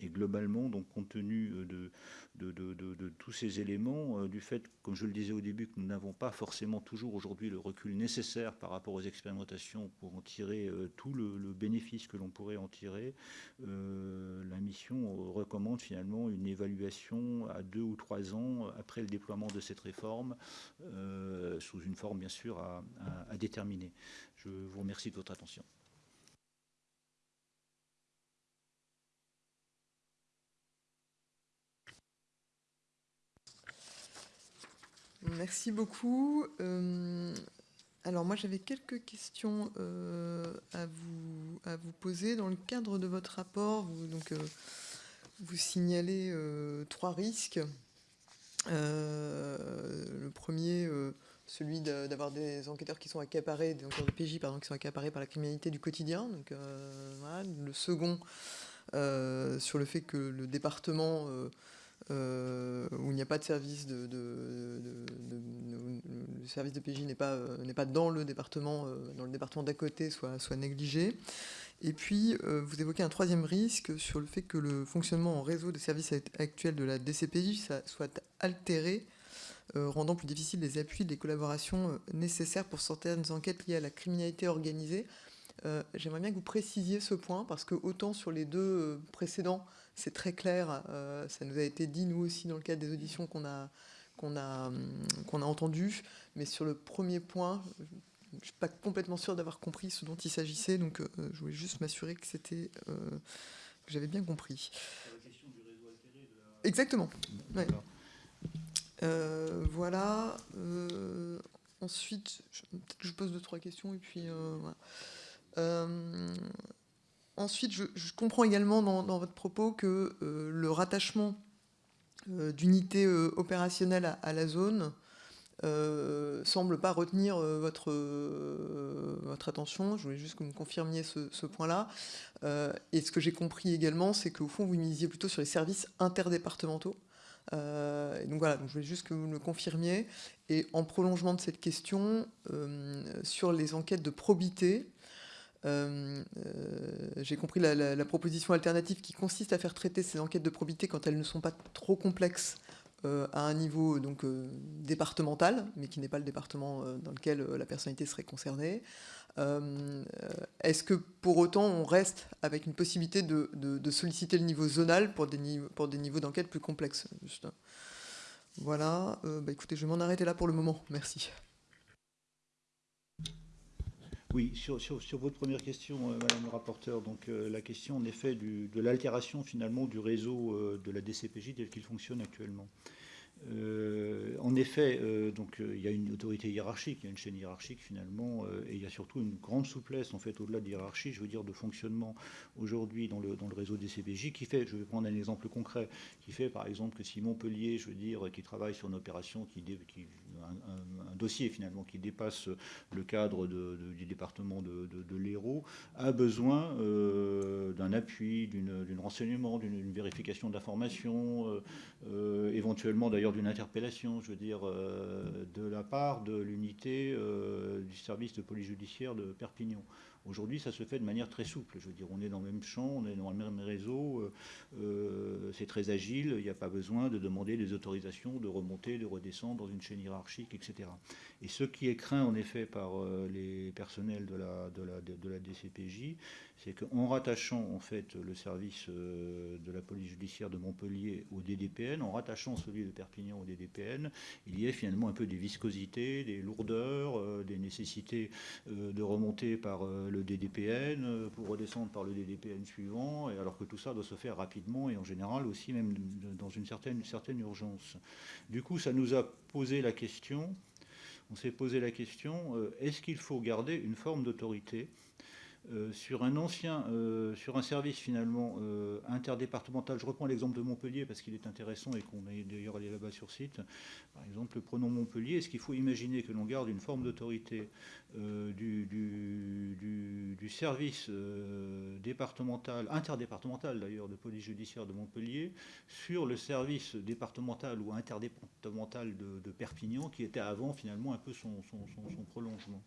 Et globalement, donc compte tenu euh, de, tous ces éléments, euh, du fait, comme je le disais au début, que nous n'avons pas forcément toujours aujourd'hui le recul nécessaire par rapport aux expérimentations pour en tirer euh, tout le, bénéfice que l'on pourrait en tirer, la mission recommande finalement une évaluation à deux ou trois ans après le déploiement de cette réforme, sous une forme bien sûr à déterminer. Je vous remercie de votre attention. Merci beaucoup. Euh, alors moi j'avais quelques questions euh, à, vous, à vous poser. Dans le cadre de votre rapport, vous, donc, euh, vous signalez trois risques. le premier, celui sur des enquêteurs qui sont accaparés, des enquêteurs de PJ pardon, qui sont accaparés par la criminalité du quotidien. Donc. Le second, sur le fait que le département euh, où il n'y a pas de service de, le service de PJ n'est pas euh, n'est pas dans le département euh, dans le département d'à côté soit négligé. Et puis vous évoquez un troisième risque sur le fait que le fonctionnement en réseau des services actuels de la DCPJ soit altéré, rendant plus difficile les appuis, les collaborations nécessaires pour certaines enquêtes liées à la criminalité organisée. J'aimerais bien que vous précisiez ce point parce que autant sur les deux précédents c'est très clair. Euh, ça nous a été dit, nous aussi, dans le cadre des auditions qu'on a, qu'on a, hum, qu'on a entendues. Mais sur le premier point, je ne suis pas complètement sûr d'avoir compris ce dont il s'agissait. Donc, euh, je voulais juste m'assurer que c'était euh, que j'avais bien compris. Exactement. voilà. ensuite, je, je pose deux, trois questions et puis. Voilà. Ensuite, je, comprends également dans, votre propos que euh, le rattachement euh, d'unités euh, opérationnelles à, la zone ne semble pas retenir votre, attention. Je voulais juste que vous me confirmiez ce, point-là. et ce que j'ai compris également, c'est qu'au fond, vous misiez plutôt sur les services interdépartementaux. donc voilà, je voulais juste que vous me le confirmiez. Et en prolongement de cette question, sur les enquêtes de probité, euh, euh, j'ai compris la, proposition alternative qui consiste à faire traiter ces enquêtes de probité quand elles ne sont pas trop complexes euh, à un niveau donc départemental, mais qui n'est pas le département dans lequel la personnalité serait concernée. Est-ce que pour autant on reste avec une possibilité de, solliciter le niveau zonal pour des, niveaux, d'enquête plus complexes Voilà, bah écoutez, je vais m'en arrêter là pour le moment. Merci. Oui, sur, votre première question, euh, Madame le rapporteur, donc euh, la question en effet de l'altération finalement du réseau euh, de la DCPJ tel qu'il fonctionne actuellement. En effet, donc il y a une autorité hiérarchique, il y a une chaîne hiérarchique finalement, et il y a surtout une grande souplesse en fait au-delà de hiérarchie, je veux dire de fonctionnement aujourd'hui dans le, réseau des CPJ qui fait, je vais prendre un exemple concret, qui fait par exemple que si Montpellier, je veux dire, qui travaille sur une opération qui un, dossier finalement qui dépasse le cadre du département de, l'Hérault, a besoin d'un appui, d'un renseignement, d'une vérification d'informations, éventuellement d'ailleurs d'une interpellation, je veux dire, euh, de la part de l'unité euh, du service de police judiciaire de Perpignan. Aujourd'hui, ça se fait de manière très souple. Je veux dire, on est dans le même champ, on est dans le même réseau, euh, c'est très agile, il n'y a pas besoin de demander des autorisations, de remonter, de redescendre dans une chaîne hiérarchique, etc. Et ce qui est craint en effet par les personnels de la DCPJ, c'est qu'en rattachant en fait le service euh, de la police judiciaire de Montpellier au DDPN, en rattachant celui de Perpignan au DDPN, il y a finalement un peu des viscosités, des lourdeurs, euh, des nécessités euh, de remonter par le DDPN pour redescendre par le DDPN suivant, alors que tout ça doit se faire rapidement et en général aussi même dans une certaine, une certaine urgence. Du coup, ça nous a posé la question, on s'est posé la question, est-ce qu'il faut garder une forme d'autorité euh, sur un ancien, euh, sur un service finalement euh, interdépartemental, je reprends l'exemple de Montpellier parce qu'il est intéressant et qu'on est d'ailleurs allé là-bas sur site. Par exemple, prenons Montpellier. Est-ce qu'il faut imaginer que l'on garde une forme d'autorité du, du, service départemental, interdépartemental d'ailleurs, de police judiciaire de Montpellier sur le service départemental ou interdépartemental de, Perpignan qui était avant finalement un peu son prolongement?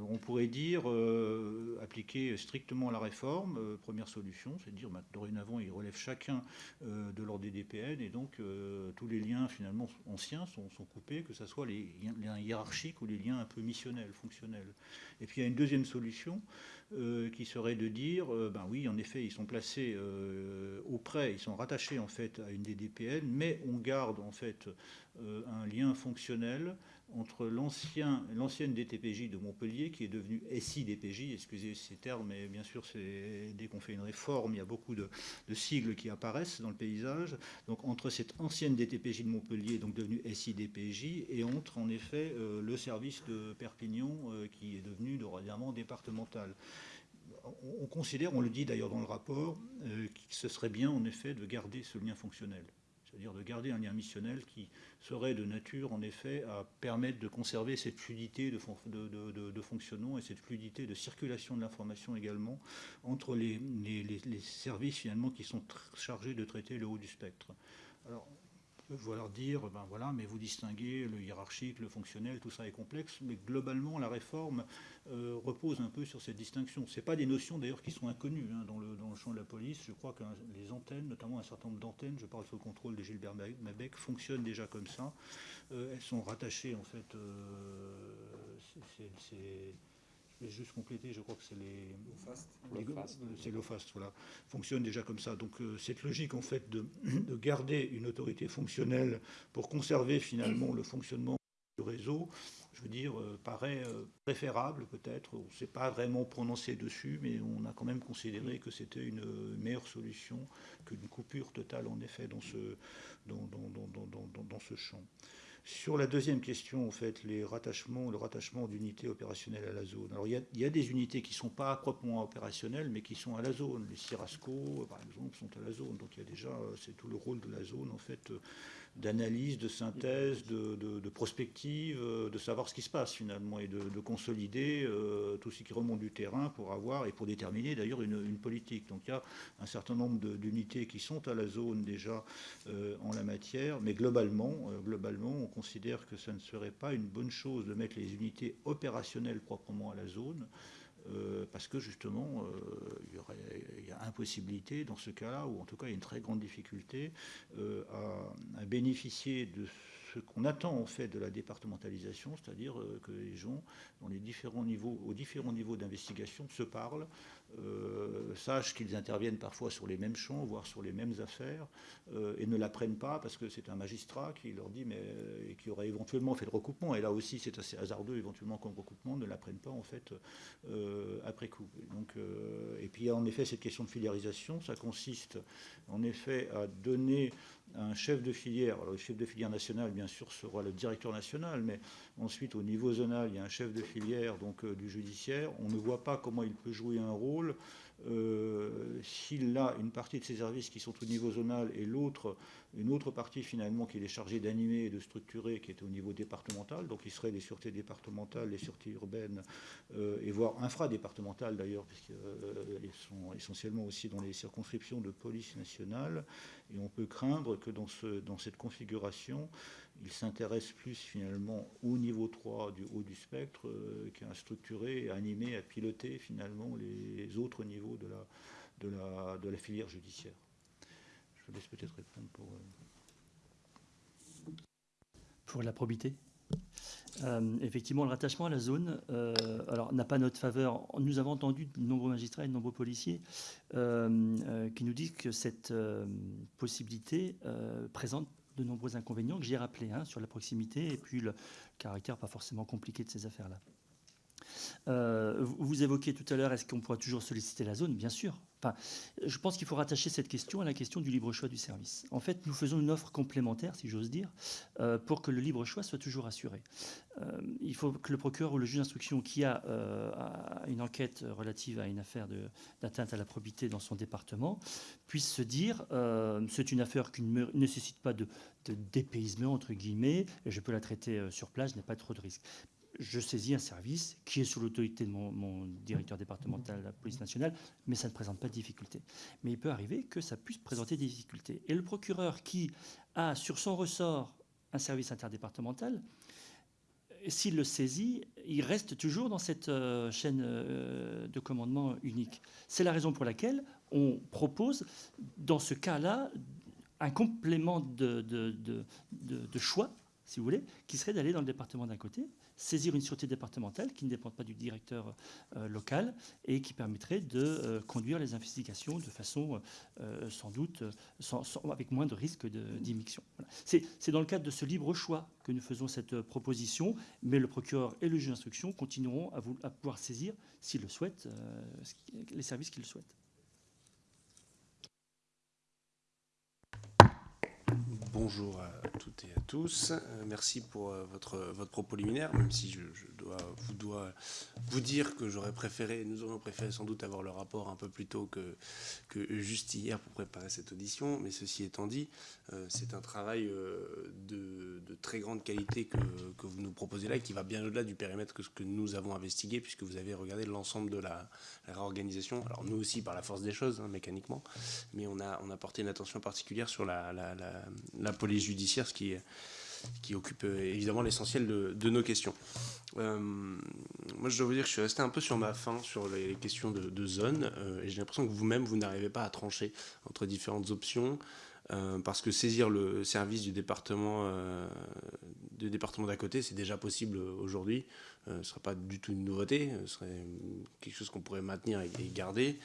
On pourrait dire euh, appliquer strictement la réforme, euh, première solution, c'est dire bah, dorénavant ils relèvent chacun euh, de l'ordre des DPN et donc tous les liens finalement anciens sont, coupés, que ce soit les liens hiérarchiques ou les liens un peu missionnels, fonctionnels. Et puis il y a une deuxième solution qui serait de dire, ben oui en effet ils sont placés auprès, ils sont rattachés en fait à une des DPN, mais on garde en fait un lien fonctionnel entre l'ancienne DTPJ de Montpellier, qui est devenue SI-DPJ, excusez ces termes, mais bien sûr, dès qu'on fait une réforme, il y a beaucoup de, sigles qui apparaissent dans le paysage. Donc entre cette ancienne DTPJ de Montpellier, donc devenue SI-DPJ, et entre en effet euh, le service de Perpignan, euh, qui est devenu dorénavant départemental. On, considère, on le dit d'ailleurs dans le rapport, euh, que ce serait bien en effet de garder ce lien fonctionnel c'est-à-dire de garder un lien missionnel qui serait de nature, en effet, à permettre de conserver cette fluidité de, fonctionnement et cette fluidité de circulation de l'information également entre les, services finalement qui sont chargés de traiter le haut du spectre. Alors, vouloir dire, ben voilà, mais vous distinguez le hiérarchique, le fonctionnel, tout ça est complexe, mais globalement, la réforme euh, repose un peu sur cette distinction. Ce pas des notions d'ailleurs qui sont inconnues hein, dans, le, champ de la police. Je crois que les antennes, notamment un certain nombre d'antennes, je parle sous le contrôle de Gilbert Mabec, fonctionnent déjà comme ça. Euh, elles sont rattachées, en fait, euh, juste compléter, je crois que c'est les. C'est l'OFAST, voilà. Fonctionne déjà comme ça. Donc euh, cette logique, en fait, [CLEARS THROAT] de, garder une autorité fonctionnelle pour conserver finalement le fonctionnement du réseau, je veux dire, euh, paraît euh, préférable peut-être. On ne s'est pas vraiment prononcé dessus, mais on a quand même considéré que c'était une meilleure solution qu'une coupure totale, en effet, dans ce, dans, dans ce champ. Sur la deuxième question, en fait, les rattachements, le rattachement d'unités opérationnelles à la zone. Alors, il y, a, des unités qui ne sont pas proprement opérationnelles, mais qui sont à la zone. Les Cirasco, par exemple, sont à la zone. Donc, il y a déjà, c'est tout le rôle de la zone, en fait, d'analyse, de synthèse, de, prospective, euh, de savoir ce qui se passe finalement et de, consolider euh, tout ce qui remonte du terrain pour avoir et pour déterminer d'ailleurs une, politique. Donc il y a un certain nombre d'unités qui sont à la zone déjà euh, en la matière, mais globalement, globalement, on considère que ça ne serait pas une bonne chose de mettre les unités opérationnelles proprement à la zone. Euh, parce que justement, euh, il, y a impossibilité dans ce cas-là, ou en tout cas il y a une très grande difficulté euh, à, bénéficier de ce qu'on attend en fait de la départementalisation, c'est-à-dire que les gens, aux différents niveaux d'investigation, se parlent, euh, sachent qu'ils interviennent parfois sur les mêmes champs, voire sur les mêmes affaires, euh, et ne l'apprennent pas parce que c'est un magistrat qui leur dit, mais euh, et qui aurait éventuellement fait le recoupement. Et là aussi, c'est assez hasardeux éventuellement comme recoupement, ne l'apprennent pas en fait après coup. Donc, et puis en effet cette question de filiarisation. Ça consiste en effet à donner un chef de filière. Alors, le chef de filière national, bien sûr, sera le directeur national, mais ensuite, au niveau zonal, il y a un chef de filière donc, du judiciaire. On ne voit pas comment il peut jouer un rôle euh, s'il a une partie de ses services qui sont au niveau zonal et l'autre, une autre partie finalement qu'il est chargé d'animer et de structurer qui est au niveau départemental, donc il serait les sûretés départementales, les sûretés urbaines euh, et voire infradépartementales d'ailleurs, puisqu'ils euh, sont essentiellement aussi dans les circonscriptions de police nationale. Et on peut craindre que dans, ce, dans cette configuration, il s'intéresse plus finalement au niveau 3 du haut du spectre euh, qu'à structurer, à animer, à piloter finalement les autres niveaux de la, filière judiciaire. Je laisse peut-être répondre pour... Euh, pour la probité? Euh, effectivement, le rattachement à la zone alors, n'a pas notre faveur. Nous avons entendu de nombreux magistrats et de nombreux policiers qui nous disent que cette possibilité présente de nombreux inconvénients que j'ai rappelés hein, sur la proximité et puis le caractère pas forcément compliqué de ces affaires-là. Euh, vous évoquiez tout à l'heure, est-ce qu'on pourra toujours solliciter la zone? Bien sûr. Je pense qu'il faut rattacher cette question à la question du libre choix du service. En fait, nous faisons une offre complémentaire, si j'ose dire, euh, pour que le libre choix soit toujours assuré. Euh, il faut que le procureur ou le juge d'instruction qui a une enquête relative à une affaire d'atteinte à la probité dans son département puisse se dire c'est une affaire qui ne nécessite pas de, de dépaysement, entre guillemets, et je peux la traiter sur place, je n'ai pas trop de risques je saisis un service qui est sous l'autorité de mon, directeur départemental de la police nationale, mais ça ne présente pas de difficulté. Mais il peut arriver que ça puisse présenter des difficultés. Et le procureur qui a sur son ressort un service interdépartemental, s'il le saisit, il reste toujours dans cette euh, chaîne euh, de commandement unique. C'est la raison pour laquelle on propose, dans ce cas-là, un complément de choix, si vous voulez, qui serait d'aller dans le département d'un côté saisir une sûreté départementale qui ne dépend pas du directeur euh, local et qui permettrait de euh, conduire les investigations de façon euh, sans doute avec moins de risque d'immixion. C'est dans le cadre de ce libre choix que nous faisons cette proposition, mais le procureur et le juge d'instruction continueront à, à, pouvoir saisir, s'ils le souhaitent, les services qu'ils le souhaitent. Bonjour à toutes et à tous. Euh, merci pour euh, votre, votre propos liminaire, même si je, dois, vous dire que j'aurais préféré, nous aurions préféré sans doute avoir le rapport un peu plus tôt que, juste hier pour préparer cette audition. Mais ceci étant dit, euh, c'est un travail de, très grande qualité que, vous nous proposez là et qui va bien au-delà du périmètre que ce que nous avons investigué, puisque vous avez regardé l'ensemble de la, réorganisation. Alors nous aussi par la force des choses, hein, mécaniquement, mais on a, porté une attention particulière sur la, la police judiciaire, ce qui qui occupe euh, évidemment l'essentiel de, nos questions. Euh, moi, je dois vous dire que je suis resté un peu sur ma faim sur les questions de, zone, euh, et j'ai l'impression que vous-même, vous, n'arrivez pas à trancher entre différentes options, parce que saisir le service du département, du département d'à côté, c'est déjà possible aujourd'hui. Ne serait pas du tout une nouveauté, ce serait quelque chose qu'on pourrait maintenir et, garder.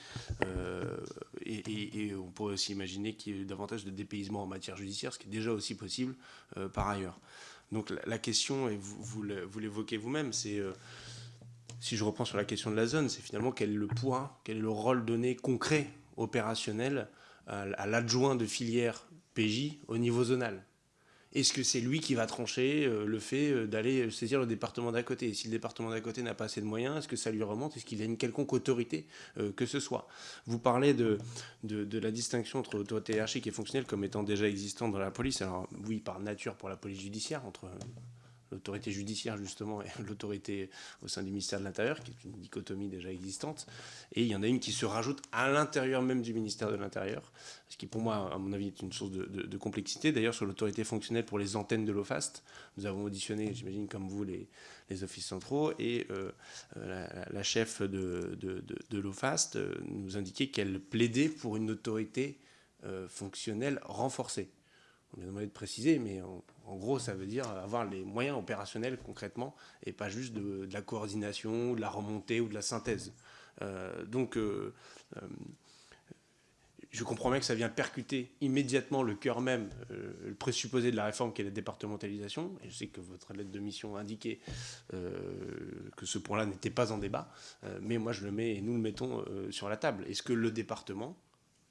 Et, on pourrait aussi imaginer qu'il y ait davantage de dépaysement en matière judiciaire, ce qui est déjà aussi possible euh, par ailleurs. Donc la, question, et vous, l'évoquez vous-même, c'est, euh, si je reprends sur la question de la zone, c'est finalement quel est le poids, quel est le rôle donné concret, opérationnel, à l'adjoint de filière PJ au niveau zonal. Est-ce que c'est lui qui va trancher euh, le fait euh, d'aller saisir le département d'à côté? Si le département d'à côté n'a pas assez de moyens, est-ce que ça lui remonte? Est-ce qu'il a une quelconque autorité euh, que ce soit? Vous parlez de, de, la distinction entre autorité hiérarchique et fonctionnelle comme étant déjà existante dans la police. Alors oui, par nature pour la police judiciaire, entre l'autorité judiciaire justement et [LAUGHS] l'autorité au sein du ministère de l'Intérieur, qui est une dichotomie déjà existante. Et il y en a une qui se rajoute à l'intérieur même du ministère de l'Intérieur, ce qui pour moi, à mon avis, est une source de, complexité. D'ailleurs, sur l'autorité fonctionnelle pour les antennes de l'OFAST, nous avons auditionné, j'imagine comme vous, les, les, offices centraux, et euh, la, chef de, de l'OFAST euh, nous indiquait qu'elle plaidait pour une autorité euh, fonctionnelle renforcée. On lui a demandé de préciser, mais en, gros, ça veut dire avoir les moyens opérationnels concrètement et pas juste de, la coordination, de la remontée ou de la synthèse. Euh, donc, euh, euh, je comprends bien que ça vient percuter immédiatement le cœur même, le présupposé de la réforme qui est la départementalisation. Je sais que votre lettre de mission indiquait que ce point-là n'était pas en débat, mais moi je le mets et nous le mettons sur la table. Est-ce que le département,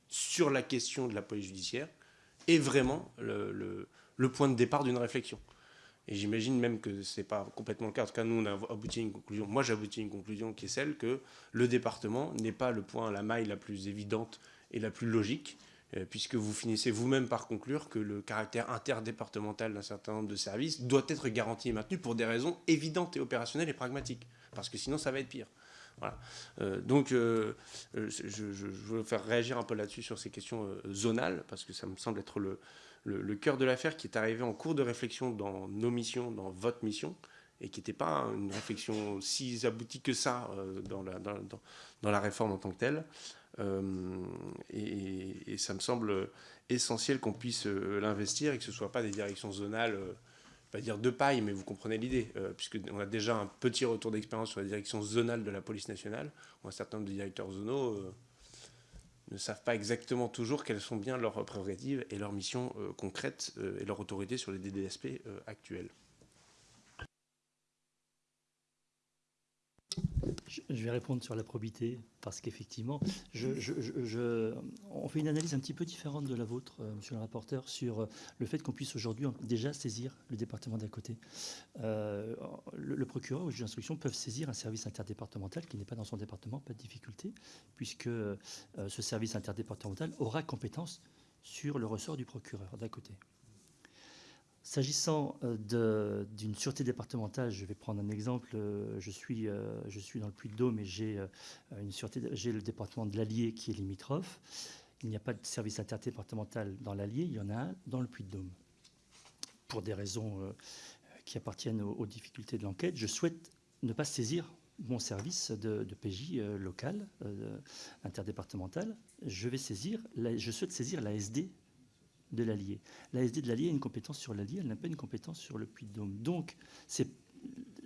sur la question de la police judiciaire, est vraiment le point de départ d'une réflexion. Et j'imagine même que ce n'est pas complètement le cas. En tout cas, nous, on a abouti à une conclusion. Moi, j'ai à une conclusion qui est celle que le département n'est pas le point, la maille la plus évidente et la plus logique, euh, puisque vous finissez vous-même par conclure que le caractère interdépartemental d'un certain nombre de services doit être garanti et maintenu pour des raisons évidentes et opérationnelles et pragmatiques, parce que sinon, ça va être pire. Voilà. Euh, donc, euh, je, veux faire réagir un peu là-dessus sur ces questions zonales, parce que ça me semble être le, le, cœur de l'affaire qui est arrivé en cours de réflexion dans nos missions, dans votre mission, et qui n'était pas une réflexion si aboutie que ça euh, dans, la, dans, la, réforme en tant que telle. Euh, et, ça me semble essentiel qu'on puisse euh, l'investir et que ce ne soit pas des directions zonales, pas dire de paille, mais vous comprenez l'idée, puisqu'on a déjà un petit retour d'expérience sur la direction zonale de la police nationale, où un certain nombre de directeurs zonaux ne savent pas exactement toujours quelles sont bien leurs prérogatives et leurs missions euh, concrètes euh, et leur autorité sur les DDSP euh, actuels. Je vais répondre sur la probité, parce qu'effectivement, on fait une analyse un petit peu différente de la vôtre, euh, monsieur le rapporteur, sur euh, le fait qu'on puisse aujourd'hui déjà saisir le département d'à côté. Euh, le, procureur ou le juge d'instruction peuvent saisir un service interdépartemental qui n'est pas dans son département, pas de difficulté, puisque ce service interdépartemental aura compétence sur le ressort du procureur d'à côté. S'agissant euh, d'une sûreté départementale, je vais prendre un exemple. Euh, je suis, euh, je suis dans le Puy-de-Dôme et j'ai le département de l'Allier qui est limitrophe. Il n'y a pas de service interdépartemental dans l'Allier, il y en a un dans le Puy-de-Dôme. Pour des raisons qui appartiennent aux, difficultés de l'enquête, je souhaite ne pas saisir mon service de, PJ local, interdépartemental. Je je souhaite saisir la SD de l'Allier. La SD de l'Allier a une compétence sur l'Allier, elle n'a pas une compétence sur le Puy-de-Dôme. Donc,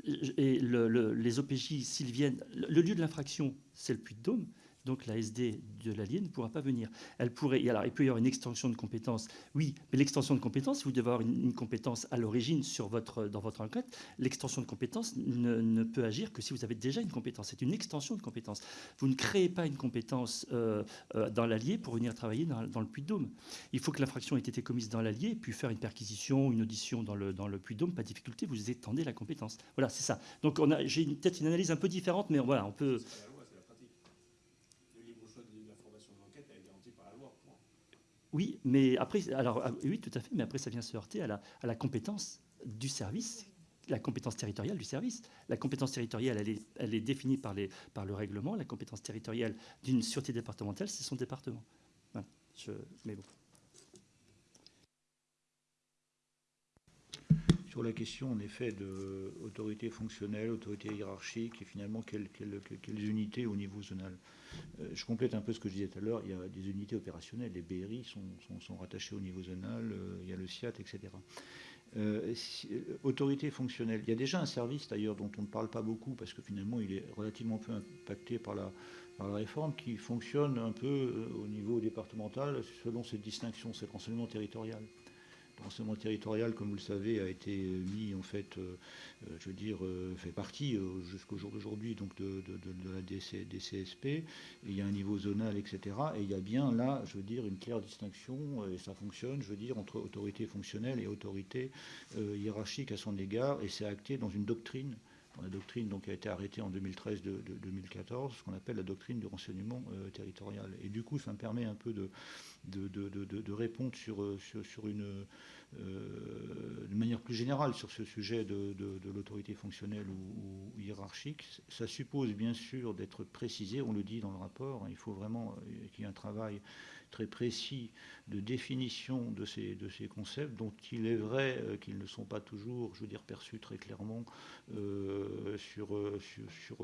les OPJ, s'ils viennent, le lieu de l'infraction, c'est le Puy-de-Dôme, donc la SD de l'allié ne pourra pas venir. Elle pourrait, alors il peut y avoir une extension de compétences, oui, mais l'extension de compétences, vous devez avoir une, compétence à l'origine votre, dans votre enquête. L'extension de compétences ne, peut agir que si vous avez déjà une compétence. C'est une extension de compétences. Vous ne créez pas une compétence euh, euh, dans l'allié pour venir travailler dans, le Puy-de-Dôme. Il faut que l'infraction ait été commise dans l'allié, puis faire une perquisition, une audition dans le, dans le Puy-de-Dôme, pas de difficulté, vous étendez la compétence. Voilà, c'est ça. Donc j'ai peut-être une analyse un peu différente, mais voilà, on peut... Oui, mais après, alors ah, oui, tout à fait, mais après ça vient se heurter à la, compétence du service, la compétence territoriale du service. La compétence territoriale, elle est, elle est définie par, les, par le règlement. La compétence territoriale d'une sûreté départementale, c'est son département. Je, mais bon. Sur la question, en effet, d'autorité fonctionnelle, autorité hiérarchique, et finalement, quelles, unités au niveau zonal euh, je complète un peu ce que je disais tout à l'heure. Il y a des unités opérationnelles. Les BRI sont, sont, rattachées au niveau zonal. Euh, il y a le SIAT, etc. Euh, autorité fonctionnelle. Il y a déjà un service d'ailleurs dont on ne parle pas beaucoup parce que finalement il est relativement peu impacté par la, par la réforme qui fonctionne un peu au niveau départemental selon cette distinction, c'est le renseignement territorial renseignement territorial, comme vous le savez, a été mis, en fait, euh, euh, je veux dire, euh, fait partie jusqu'au jour d'aujourd'hui donc de, la DC, DCSP. il y a un niveau zonal, etc. Et il y a bien là, je veux dire, une claire distinction, et ça fonctionne, je veux dire, entre autorité fonctionnelle et autorité hiérarchique à son égard. Et c'est acté dans une doctrine la doctrine donc, a été arrêtée en 2013 de, 2014, ce qu'on appelle la doctrine du renseignement territorial. Et du coup, ça me permet un peu de, répondre sur, sur, une, euh, manière plus générale sur ce sujet de, l'autorité fonctionnelle ou, hiérarchique. Ça suppose bien sûr d'être précisé, on le dit dans le rapport, il faut vraiment euh, qu'il y ait un travail très précis de définition de ces, de concepts, dont il est vrai euh, qu'ils ne sont pas toujours, je veux dire, perçus très clairement sur,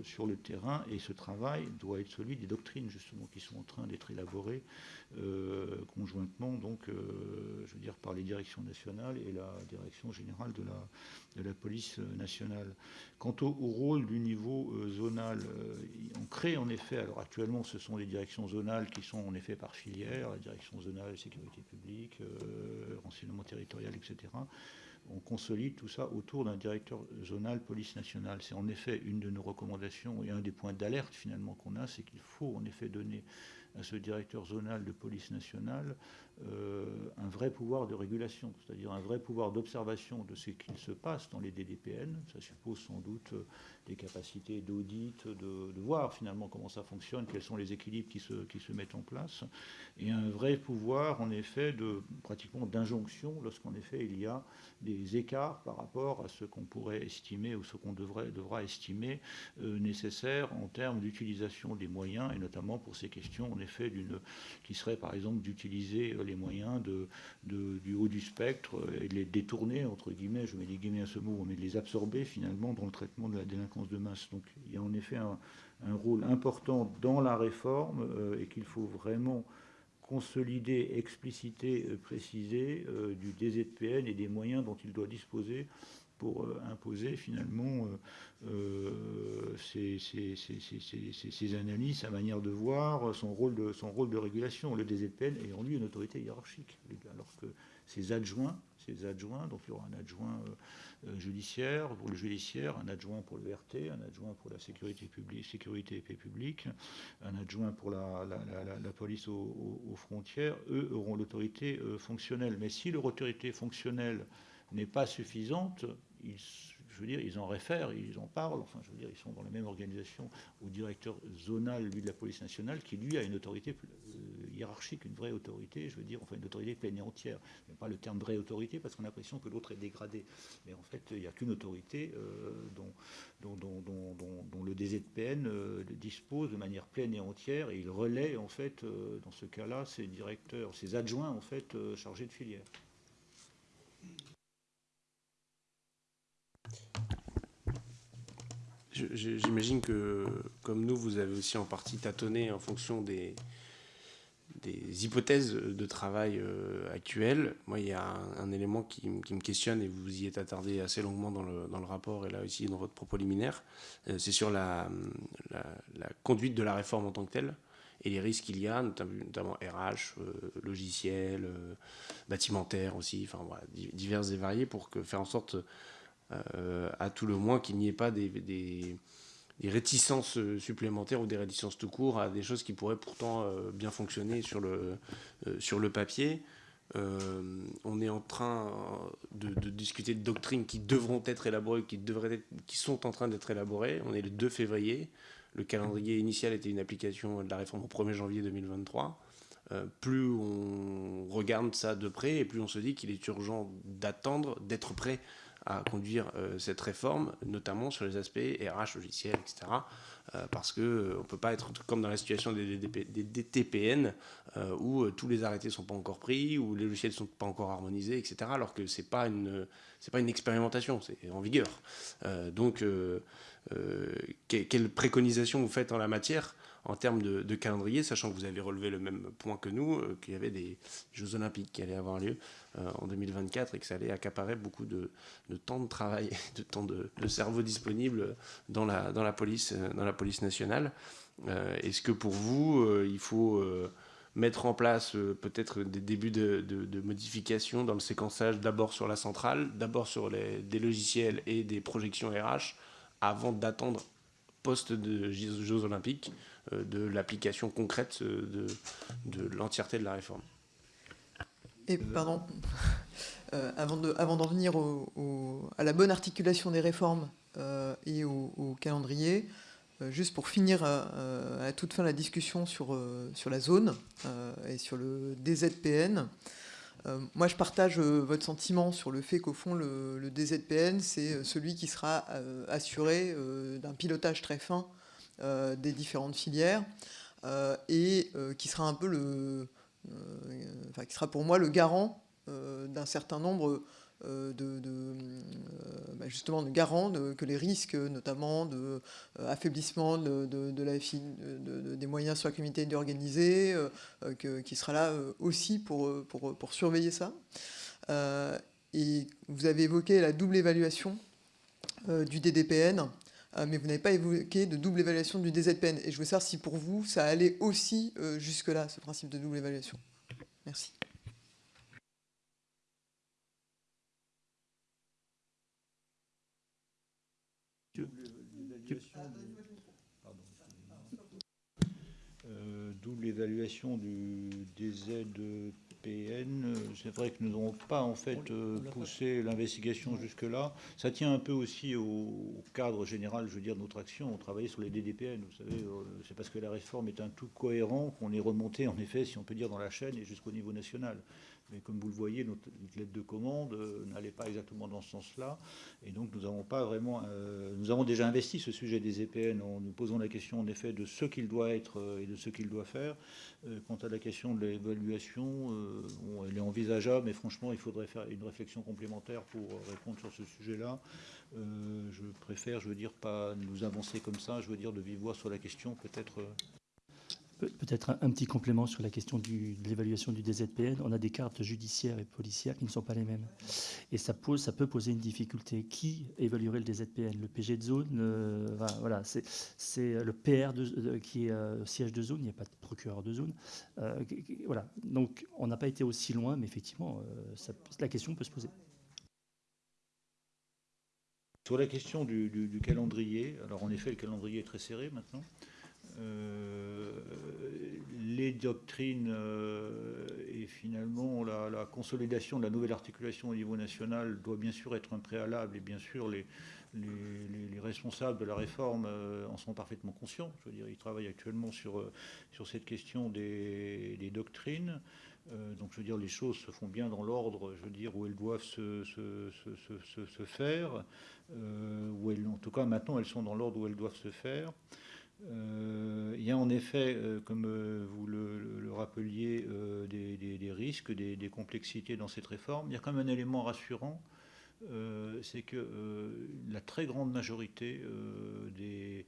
sur, le terrain. Et ce travail doit être celui des doctrines, justement, qui sont en train d'être élaborées conjointement, donc, je veux dire, par les directions nationales et la direction générale de la, police nationale. Quant au, rôle du niveau zonal, on crée en effet, alors actuellement ce sont les directions zonales qui sont en effet par filière, la direction zonale sécurité publique, euh, renseignement territorial, etc. On consolide tout ça autour d'un directeur zonal police nationale. C'est en effet une de nos recommandations et un des points d'alerte finalement qu'on a, c'est qu'il faut en effet donner à ce directeur zonal de police nationale un vrai pouvoir de régulation, c'est-à-dire un vrai pouvoir d'observation de ce qu'il se passe dans les DDPN. Ça suppose sans doute des capacités d'audit, de, voir finalement comment ça fonctionne, quels sont les équilibres qui se, qui se mettent en place, et un vrai pouvoir en effet de pratiquement d'injonction lorsqu'en effet il y a des écarts par rapport à ce qu'on pourrait estimer ou ce qu'on devrait, devra estimer euh, nécessaire en termes d'utilisation des moyens, et notamment pour ces questions en effet qui serait par exemple d'utiliser euh, les moyens du haut du spectre et de les détourner, entre guillemets, je mets des guillemets à ce mot, mais de les absorber finalement dans le traitement de la délinquance de masse. Donc il y a en effet un, rôle important dans la réforme euh, et qu'il faut vraiment consolider, expliciter, euh, préciser euh, du DZPN et des moyens dont il doit disposer pour euh, imposer finalement ces, analyses, sa manière de voir, son rôle de, son rôle de régulation. Le DZPN est en lui une autorité hiérarchique, alors que ses adjoints, ses adjoints, donc il y aura un adjoint euh, judiciaire, pour le judiciaire, un adjoint pour le RT, un adjoint pour la sécurité publique, sécurité et paix publique, un adjoint pour la, police aux, frontières, eux auront l'autorité euh, fonctionnelle. Mais si leur autorité fonctionnelle n'est pas suffisante, ils je veux dire, ils en réfèrent, ils en parlent, enfin, je veux dire, ils sont dans la même organisation au directeur zonal, lui, de la police nationale, qui, lui, a une autorité euh, hiérarchique, une vraie autorité, je veux dire, enfin, une autorité pleine et entière. Je pas le terme vraie autorité, parce qu'on a l'impression que l'autre est dégradé. Mais en fait, il n'y a qu'une autorité euh, dont, le DZPN euh, dispose de manière pleine et entière, et il relaie, en fait, dans ce cas-là, ses directeurs, ses adjoints, en fait, chargés de filière. J'imagine que, comme nous, vous avez aussi en partie tâtonné en fonction des, des hypothèses de travail euh, actuelles. Moi, il y a un, élément qui, me questionne, et vous y êtes attardé assez longuement dans le, dans le rapport et là aussi dans votre propos liminaire, euh, c'est sur la, la, conduite de la réforme en tant que telle et les risques qu'il y a, notamment, RH, euh, logiciel, bâtimentaire aussi, enfin divers et variés, pour que, faire en sorte euh, à tout le moins qu'il n'y ait pas des, réticences supplémentaires ou des réticences tout court à des choses qui pourraient pourtant euh, bien fonctionner sur le, euh, sur le papier. on est en train de, discuter de doctrines qui devront être élaborées, qui, devraient être, qui sont en train d'être élaborées. On est le 2 février. Le calendrier initial était une application de la réforme au 1er janvier 2023. plus on regarde ça de près et plus on se dit qu'il est urgent d'attendre, d'être prêt à conduire euh, cette réforme, notamment sur les aspects RH, logiciels, etc. Euh, parce qu'on euh, ne peut pas être comme dans la situation des, DTPN, où tous les arrêtés ne sont pas encore pris, où les logiciels ne sont pas encore harmonisés, etc. Alors que ce n'est pas, une, pas une expérimentation, c'est en vigueur. donc, quelle préconisation vous faites en la matière? En termes de, calendrier, sachant que vous avez relevé le même point que nous, qu'il y avait des Jeux olympiques qui allaient avoir lieu euh, en 2024 et que ça allait accaparer beaucoup de, temps de travail, [LAUGHS] de temps de, cerveau disponible dans la, police, euh, dans la police nationale. Euh, est-ce que pour vous, il faut mettre en place peut-être des débuts de, de, modifications dans le séquençage d'abord sur la centrale, d'abord sur des logiciels et des projections RH, avant d'attendre post de Jeux olympiques de l'application concrète de, de l'entièreté de la réforme. Et pardon, [LAUGHS] euh, avant d'en venir à la bonne articulation des réformes euh, et au, calendrier, euh, juste pour finir à toute fin la discussion sur, sur la zone et sur le DZPN, moi je partage votre sentiment sur le fait qu'au fond le, le DZPN c'est celui qui sera assuré d'un pilotage très fin des différentes filières et qui sera un peu le euh, qui sera pour moi le garant euh, d'un certain nombre euh, de, bah, justement de garant que les risques notamment de affaiblissement de, des moyens sur la communauté organisée qui sera là aussi pour, pour, pour surveiller ça. Et vous avez évoqué la double évaluation du DDPN mais vous n'avez pas évoqué de double évaluation du DZPN. Et je veux savoir si pour vous, ça allait aussi jusque-là, ce principe de double évaluation. Merci. Euh, double évaluation du DZPN. ZPN, euh, c'est vrai que nous n'avons pas en fait euh, poussé l'investigation jusque-là. Ça tient un peu aussi au cadre général, je veux dire, de notre action. On travaillait sur les DDPN, vous savez, euh, c'est parce que la réforme est un tout cohérent qu'on est remonté, en effet, si on peut dire, dans la chaîne et jusqu'au niveau national. Mais comme vous le voyez, notre lettre de commande euh, n'allait pas exactement dans ce sens-là. Et donc, nous avons pas vraiment. Euh, nous avons déjà investi ce sujet des EPN en nous posant la question, en effet, de ce qu'il doit être euh, et de ce qu'il doit faire. quant à la question de l'évaluation, elle est envisageable, mais franchement, il faudrait faire une réflexion complémentaire pour répondre sur ce sujet-là. je préfère, je veux dire, pas nous avancer comme ça, je veux dire, de vive voix sur la question, peut-être Peut-être un, petit complément sur la question de l'évaluation du DZPN. On a des cartes judiciaires et policières qui ne sont pas les mêmes. Et ça, pose, ça peut poser une difficulté. Qui évaluerait le DZPN Le PG de zone euh, Voilà, c'est le PR qui est euh, siège de zone, il n'y a pas de procureur de zone. Euh, voilà, donc on n'a pas été aussi loin, mais effectivement, la question peut se poser. Sur la question du, du, calendrier, alors en effet, le calendrier est très serré maintenant. Euh, les doctrines euh, et finalement la, consolidation de la nouvelle articulation au niveau national doit bien sûr être un préalable et bien sûr les, les, responsables de la réforme euh, en sont parfaitement conscients. Je veux dire, ils travaillent actuellement sur, sur cette question des, doctrines. donc, je veux dire, les choses se font bien dans l'ordre, je veux dire, où elles doivent se, se, faire, où elles, en tout cas, maintenant, elles sont dans l'ordre où elles doivent se faire. Euh, il y a en effet, euh, comme euh, vous le, rappeliez, des, risques, des, complexités dans cette réforme. Il y a quand même un élément rassurant, c'est que la très grande majorité des,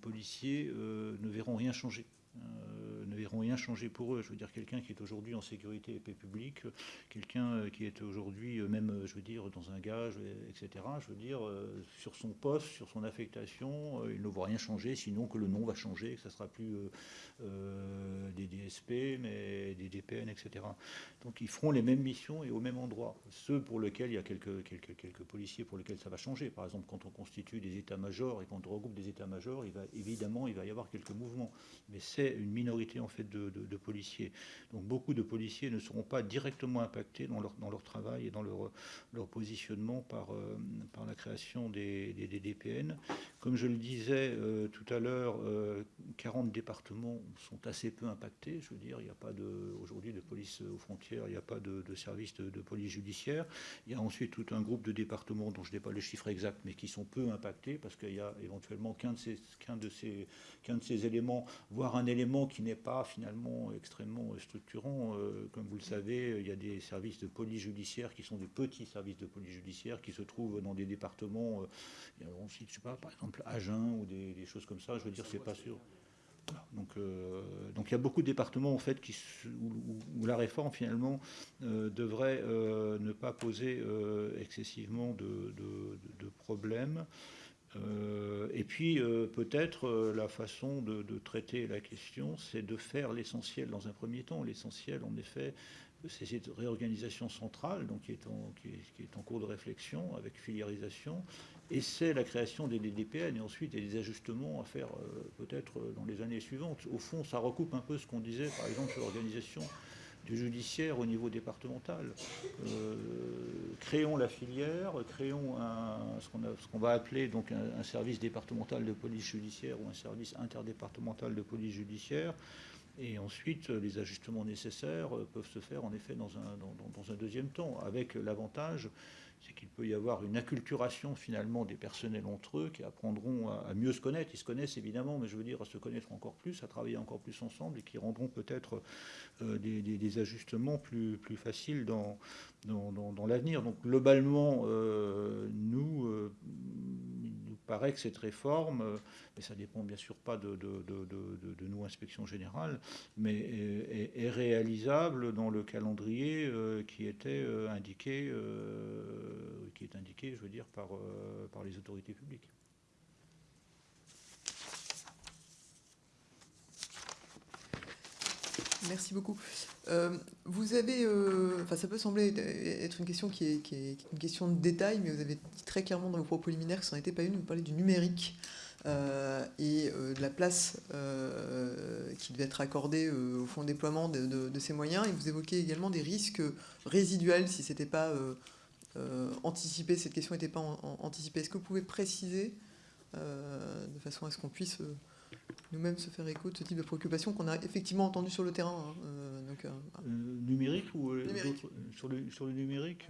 policiers ne verront rien changer. Euh, ne verront rien changer pour eux. Je veux dire, quelqu'un qui est aujourd'hui en sécurité et paix publique, quelqu'un euh, qui est aujourd'hui euh, même, je veux dire, dans un gage, etc. Je veux dire, sur son poste, sur son affectation, il ne voit rien changer, sinon que le nom va changer, que ça sera plus des DSP, mais des DPN, etc. Donc ils feront les mêmes missions et au même endroit. Ceux pour lesquels il y a quelques, quelques, quelques policiers pour lesquels ça va changer. Par exemple, quand on constitue des états-majors et quand on regroupe des états-majors, il va, évidemment, il va y avoir quelques mouvements. Mais c'est une minorité en fait de, policiers. Donc beaucoup de policiers ne seront pas directement impactés dans leur, dans leur travail et dans leur, leur positionnement par, euh, par la création des, des, DPN. Comme je le disais euh, tout à l'heure, 40 euh, départements sont assez peu impactés. Je veux dire, il n'y a pas aujourd'hui de police aux frontières, il n'y a pas de, service de, police judiciaire. Il y a ensuite tout un groupe de départements dont je n'ai pas les chiffres exacts, mais qui sont peu impactés parce qu'il y a éventuellement qu'un de qu'un de ces, qu'un de ces éléments, voire un élément qui n'est pas finalement extrêmement structurant. Euh, comme vous le savez, il y a des services de police judiciaire qui sont des petits services de police judiciaire qui se trouvent dans des départements, euh, on cite, je sais pas, par exemple Agen ou des, choses comme ça. Je veux dire, c'est pas sûr. Donc, euh, donc il y a beaucoup de départements en fait où, la réforme finalement devrait ne pas poser excessivement de, problèmes. Euh, et puis euh, peut-être euh, la façon de, traiter la question, c'est de faire l'essentiel dans un premier temps. L'essentiel, en effet, c'est cette réorganisation centrale, donc qui, est, en, cours de réflexion avec filiarisation, et c'est la création des DDPN, et ensuite des ajustements à faire peut-être dans les années suivantes. Au fond, ça recoupe un peu ce qu'on disait, par exemple, sur l'organisation du judiciaire au niveau départemental. Euh, créons la filière, créons ce qu'on va appeler donc un, service départemental de police judiciaire ou un service interdépartemental de police judiciaire. Et ensuite, les ajustements nécessaires peuvent se faire en effet dans un deuxième temps, avec l'avantage c'est qu'il peut y avoir une acculturation finalement des personnels entre eux qui apprendront à, mieux se connaître. Ils se connaissent évidemment, mais je veux dire à se connaître encore plus, à travailler encore plus ensemble et qui rendront peut-être euh, des, ajustements plus, plus faciles dans, dans, l'avenir. Donc globalement, euh, nous, euh, paraît que cette réforme, euh, et ça dépend bien sûr pas de, de, nous, inspection générale, mais est, réalisable dans le calendrier qui était indiqué, qui est indiqué, je veux dire, par les autorités publiques. Merci beaucoup. Euh, vous avez, euh, enfin, ça peut sembler être une question qui est, une question de détail, mais vous avez dit très clairement dans vos propos liminaires que ça n'en était pas une. Vous parlez du numérique. euh, et de la place qui devait être accordée au fonds de déploiement de, ces moyens. Et vous évoquez également des risques résiduels si c'était pas anticipé, cette question n'était pas anticipée. Est-ce que vous pouvez préciser de façon à ce qu'on puisse nous-mêmes se faire écho de ce type de préoccupation qu'on a effectivement entendu sur le terrain. Hein, euh, donc, euh, euh, numérique ou sur, le, sur le numérique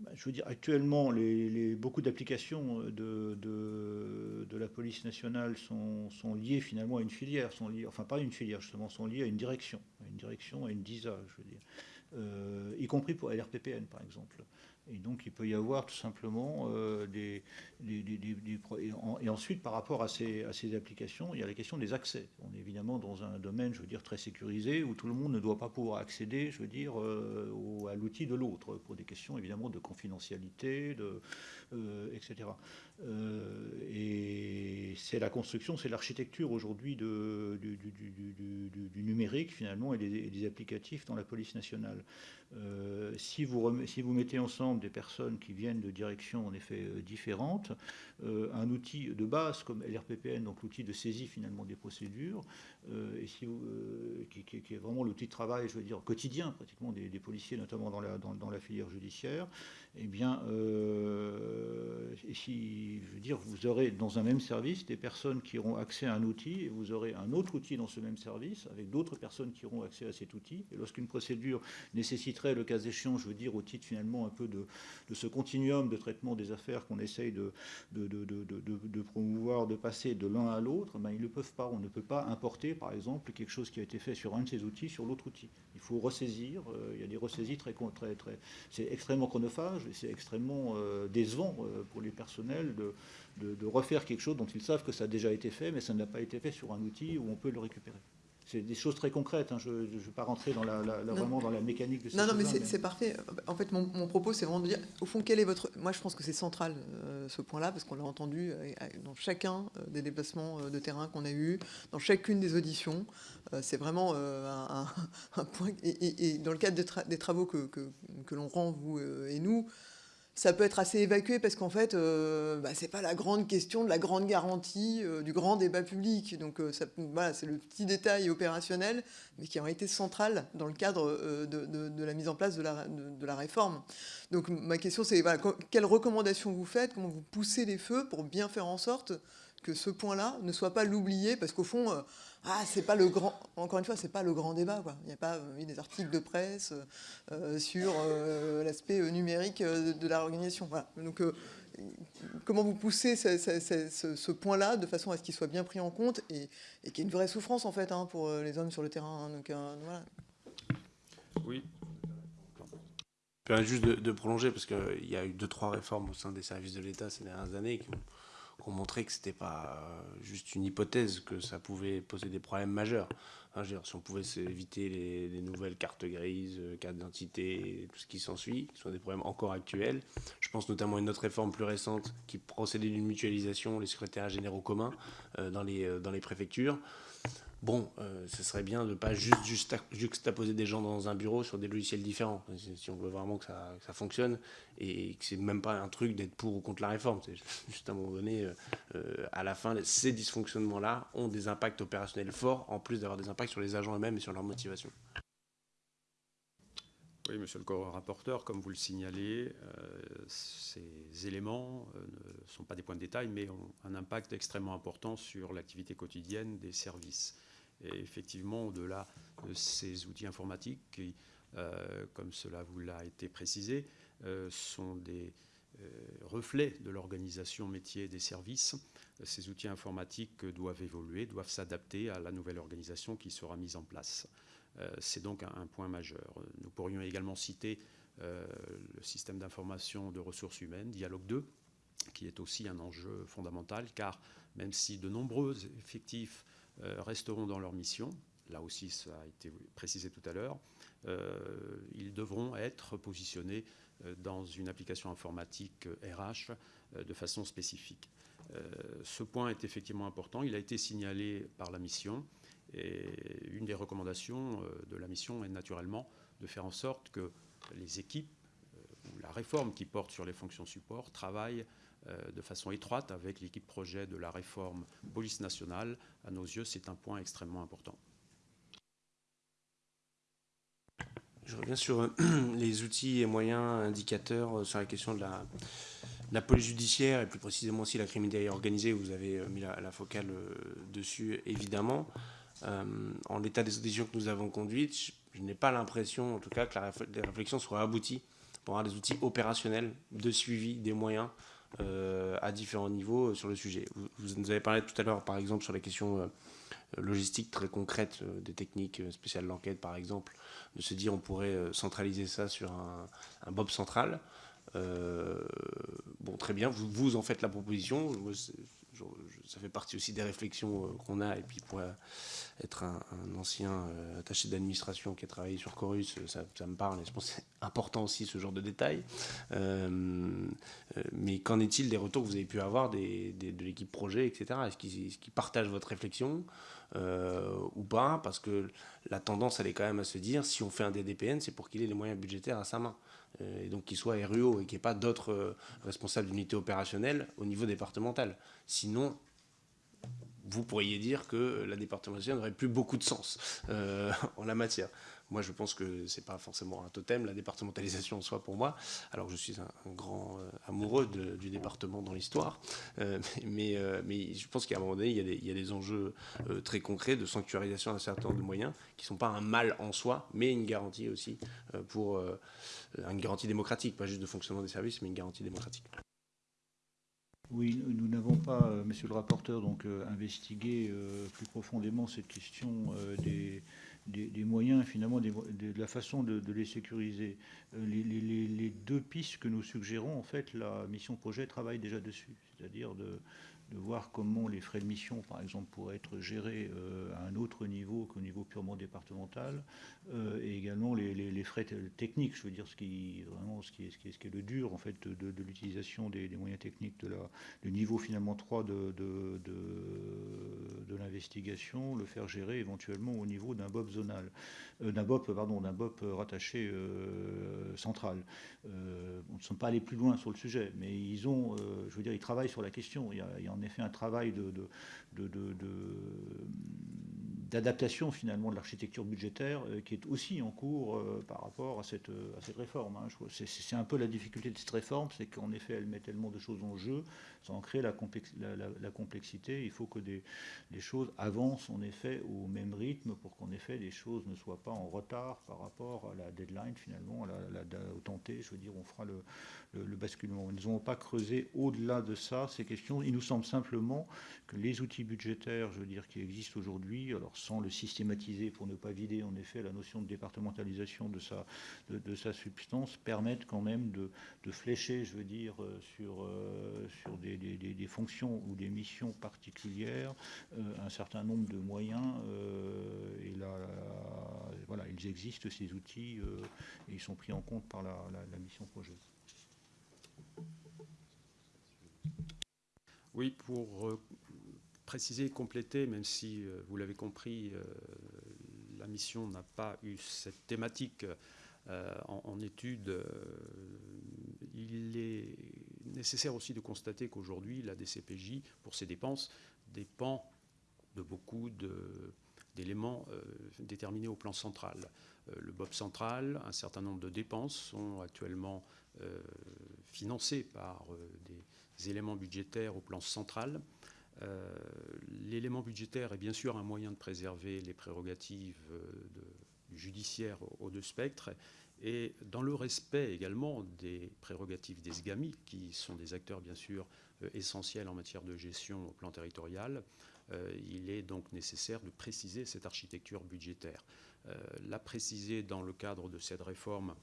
bah, je veux dire, actuellement, les, beaucoup d'applications de, de, la police nationale sont, sont, liées finalement à une filière, sont liées, enfin pas à une filière justement, sont liées à une direction, à une direction, à une DISA, je veux dire, y compris pour LRPPN par exemple. Et donc, il peut y avoir tout simplement euh, des, et, ensuite, par rapport à ces, à ces, applications, il y a la question des accès. On est évidemment dans un domaine, je veux dire, très sécurisé, où tout le monde ne doit pas pouvoir accéder, je veux dire, euh, à l'outil de l'autre, pour des questions évidemment de confidentialité, de, euh, etc. et c'est la construction, c'est l'architecture aujourd'hui du, du, numérique, finalement, et des, applicatifs dans la police nationale. si, vous, si vous mettez ensemble des personnes qui viennent de directions en effet euh, différentes, un outil de base comme LRPPN, donc l'outil de saisie finalement des procédures, euh, et si, qui, est vraiment l'outil de travail, je veux dire, quotidien pratiquement des, policiers, notamment dans la, filière judiciaire, eh bien, si, je veux dire, vous aurez dans un même service des personnes qui auront accès à un outil, et vous aurez un autre outil dans ce même service, avec d'autres personnes qui auront accès à cet outil, et lorsqu'une procédure nécessiterait, le cas échéant, je veux dire, au titre finalement un peu de, ce continuum de traitement des affaires qu'on essaye de, promouvoir, de passer de l'un à l'autre, ben, ils ne peuvent pas. On ne peut pas importer, par exemple, quelque chose qui a été fait sur un de ces outils sur l'autre outil. Il faut ressaisir. Euh, il y a des ressaisies très, très, très. C'est extrêmement chronophage et c'est extrêmement euh, décevant euh, pour les personnels de, de refaire quelque chose dont ils savent que ça a déjà été fait, mais ça n'a pas été fait sur un outil où on peut le récupérer c'est des choses très concrètes. Hein. Je ne vais pas rentrer dans la, vraiment dans la mécanique de Non, non, mais c'est parfait. En fait, mon, propos, c'est vraiment de dire, au fond, quel est votre... Moi, je pense que c'est central, euh, ce point-là, parce qu'on l'a entendu euh, dans chacun euh, des déplacements de terrain qu'on a eus, dans chacune des auditions. c'est vraiment [LAUGHS] un, point... Et, dans le cadre des, travaux que, que l'on rend, vous et nous, ça peut être assez évacué parce qu'en fait, euh, bah, c'est pas la grande question de la grande garantie euh, du grand débat public. Donc euh, voilà, c'est le petit détail opérationnel, mais qui a été central dans le cadre de, la mise en place de la, réforme. Donc ma question, c'est quelles recommandations vous faites, comment vous poussez les feux pour bien faire en sorte que ce point-là ne soit pas l'oublié, parce qu'au fond, euh, ah, c'est pas le grand, encore une fois, c'est pas le grand débat. Il n'y a pas eu des articles de presse euh, sur euh, l'aspect numérique de, la organisation. Voilà. Donc, comment vous poussez ce, point-là de façon à ce qu'il soit bien pris en compte et, et qu'il y ait une vraie souffrance en fait hein, pour les hommes sur le terrain. Hein. Donc. Oui. Juste de, de prolonger, parce qu'il y a eu deux, trois réformes au sein des services de l'État ces dernières années qui ont qu'on montrait que c'était pas euh, juste une hypothèse, que ça pouvait poser des problèmes majeurs. si on pouvait éviter les, nouvelles cartes grises, euh, cartes d'identité, tout ce qui s'ensuit, qui sont des problèmes encore actuels. Je pense notamment à une autre réforme plus récente qui procédait d'une mutualisation, les secrétaires généraux communs euh, dans, les, dans les préfectures bon, euh, ce serait bien de ne pas juste, juxtaposer des gens dans un bureau sur des logiciels différents, si on veut vraiment que ça, fonctionne, et que c'est même pas un truc d'être pour ou contre la réforme, c'est [LAUGHS] juste à un moment donné, euh, euh, à la fin, ces dysfonctionnements-là ont des impacts opérationnels forts, en plus d'avoir des impacts sur les agents eux-mêmes et sur leur motivation. Oui, monsieur le rapporteur, comme vous le signalez, ces éléments ne sont pas des points de détail, mais ont un impact extrêmement important sur l'activité quotidienne des services. Et effectivement, au-delà de ces outils informatiques qui, euh, comme cela vous l'a été précisé, euh, sont des euh, reflets de l'organisation métier des services, ces outils informatiques doivent évoluer, doivent s'adapter à la nouvelle organisation qui sera mise en place. C'est donc un, point majeur. Nous pourrions également citer le système d'information de ressources humaines, Dialogue 2, qui est aussi un enjeu fondamental, car même si de nombreux effectifs resteront dans leur mission. Là aussi, ça a été précisé tout à l'heure. Euh, ils devront être positionnés euh, dans une application informatique RH de façon spécifique. ce point est effectivement important. Il a été signalé par la mission. Et une des recommandations de la mission est naturellement de faire en sorte que les équipes la réforme qui porte sur les fonctions support travaille de façon étroite avec l'équipe projet de la réforme police nationale. À nos yeux, c'est un point extrêmement important. Je reviens sur euh, [CLEARS THROAT] les outils et moyens indicateurs euh, sur la question de la, police judiciaire et plus précisément aussi la criminalité organisée. Vous avez euh, mis la, focale dessus, évidemment. en l'état des auditions que nous avons conduites, je, n'ai pas l'impression, en tout cas, que la, les réflexions soient abouties pour avoir des outils opérationnels de suivi des moyens à différents niveaux sur le sujet. Vous, nous avez parlé tout à l'heure, par exemple, sur la question logistique très concrète des techniques spéciales d'enquête, par exemple, de se dire on pourrait euh, centraliser ça sur un, Bob central. Euh, bon, très bien, vous, vous en faites la proposition. Ça fait partie aussi des réflexions euh, qu'on a. Et puis, pour être un, ancien attaché d'administration qui a travaillé sur Chorus, ça, me parle. Et je pense que c'est important aussi ce genre de détails. mais qu'en est-il des retours que vous avez pu avoir de l'équipe projet, etc. Est-ce qu'ils partagent votre réflexion euh, ou pas, parce que la tendance, elle est quand même à se dire, si on fait un DDPN, c'est pour qu'il ait les moyens budgétaires à sa main. Euh, et donc qu'il soit RUO et qu'il n'y ait pas d'autres euh, responsables d'unité opérationnelle au niveau départemental. Sinon, vous pourriez dire que la départementalisation n'aurait plus beaucoup de sens [LAUGHS] en la matière. Moi, je pense que c'est pas forcément un totem, la départementalisation en soi pour moi. Alors, je suis un, grand euh, amoureux du département dans l'histoire, euh, [LAUGHS] mais, euh, mais je pense qu'à un moment donné, il y a des, il y a des enjeux très concrets de sanctuarisation d'un certain nombre de moyens qui ne sont pas un mal en soi, mais une garantie aussi pour une garantie démocratique, pas juste de fonctionnement des services, mais une garantie démocratique. Oui, nous n'avons pas, monsieur le rapporteur, donc investigué plus profondément cette question des des, moyens, finalement, de la façon de, les sécuriser. Euh, les, deux pistes que nous suggérons, en fait, la mission projet travaille déjà dessus, c'est-à-dire de, de voir comment les frais de mission, par exemple, pourraient être gérés euh, à un autre niveau qu'au niveau purement départemental, euh, et également les, frais techniques, je veux dire ce qui vraiment ce qui est, ce qui est, le dur en fait de, l'utilisation des, moyens techniques de la du niveau finalement 3 de, de, de l'investigation, le faire gérer éventuellement au niveau d'un BOP zonal, euh, d'un BOP pardon d'un BOP rattaché central. on ne sont pas allés plus loin sur le sujet, mais ils ont, je veux dire, ils travaillent sur la question. En effet un travail de, d'adaptation finalement de l'architecture budgétaire euh, qui est aussi en cours euh, par rapport à cette, cette réforme. Hein. C'est un peu la difficulté de cette réforme, c'est qu'en effet elle met tellement de choses en jeu, sans créer la, la, complexité. Il faut que des, choses avancent en effet au même rythme pour qu'en effet les choses ne soient pas en retard par rapport à la deadline finalement, la, au tenté, je veux dire, on fera le, le, basculement. Nous n'avons pas creusé au-delà de ça ces questions. Il nous semble simplement que les outils budgétaires, je veux dire, qui existent aujourd'hui, alors sans le systématiser pour ne pas vider en effet la notion de départementalisation de sa, de, sa substance, permettent quand même de, flécher, je veux dire, euh, sur, euh, sur des, des, fonctions ou des missions particulières euh, un certain nombre de moyens. et là, voilà, ils existent, ces outils, et ils sont pris en compte par la, la mission projet. Oui, pour préciser et compléter, même si euh, vous l'avez compris, euh, la mission n'a pas eu cette thématique en, étude, il est nécessaire aussi de constater qu'aujourd'hui, la DCPJ, pour ses dépenses, dépend de beaucoup d'éléments déterminés au plan central. le BOP central, un certain nombre de dépenses sont actuellement financées par des éléments budgétaires au plan central. Euh, l'élément budgétaire est bien sûr un moyen de préserver les prérogatives euh, judiciaires aux deux spectres et dans le respect également des prérogatives des SGAMI, qui sont des acteurs bien sûr euh, essentiels en matière de gestion au plan territorial, il est donc nécessaire de préciser cette architecture budgétaire. la préciser dans le cadre de cette réforme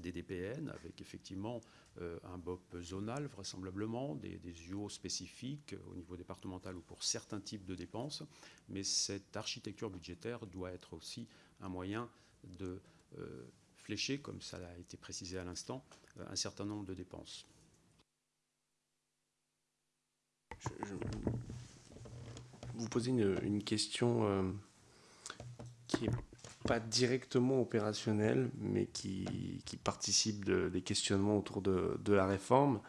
des DPN, avec effectivement euh, un BOP zonal, vraisemblablement, des, UO spécifiques au niveau départemental ou pour certains types de dépenses. Mais cette architecture budgétaire doit être aussi un moyen de euh, flécher, comme ça a été précisé à l'instant, euh, un certain nombre de dépenses. Je, vous posez une, question qui est pas directement opérationnels, mais qui, qui participent des questionnements autour de, la réforme,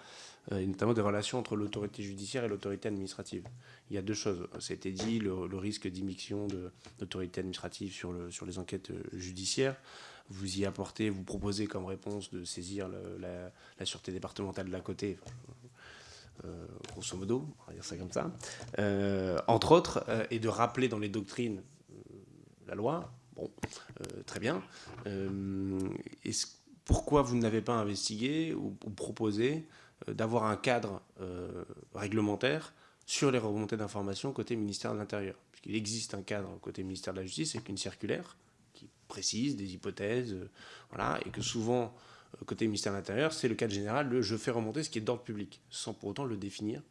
euh, et notamment des relations entre l'autorité judiciaire et l'autorité administrative. Il y a deux choses. Été dit, le, risque d'immixtion de l'autorité administrative sur, le, sur les enquêtes euh, judiciaires. Vous y apportez, vous proposez comme réponse de saisir la, sûreté départementale de la côté. Euh, grosso modo, on va dire ça comme ça, entre autres, et de rappeler dans les doctrines la loi. Bon, très bien. pourquoi vous n'avez pas investigué ou, proposé d'avoir un cadre réglementaire sur les remontées d'informations côté ministère de l'Intérieur? Puisqu'il existe un cadre côté ministère de la Justice avec une circulaire qui précise des hypothèses, voilà, et que souvent côté ministère de l'Intérieur, c'est le cadre général de je fais remonter ce qui est d'ordre public, sans pour autant le définir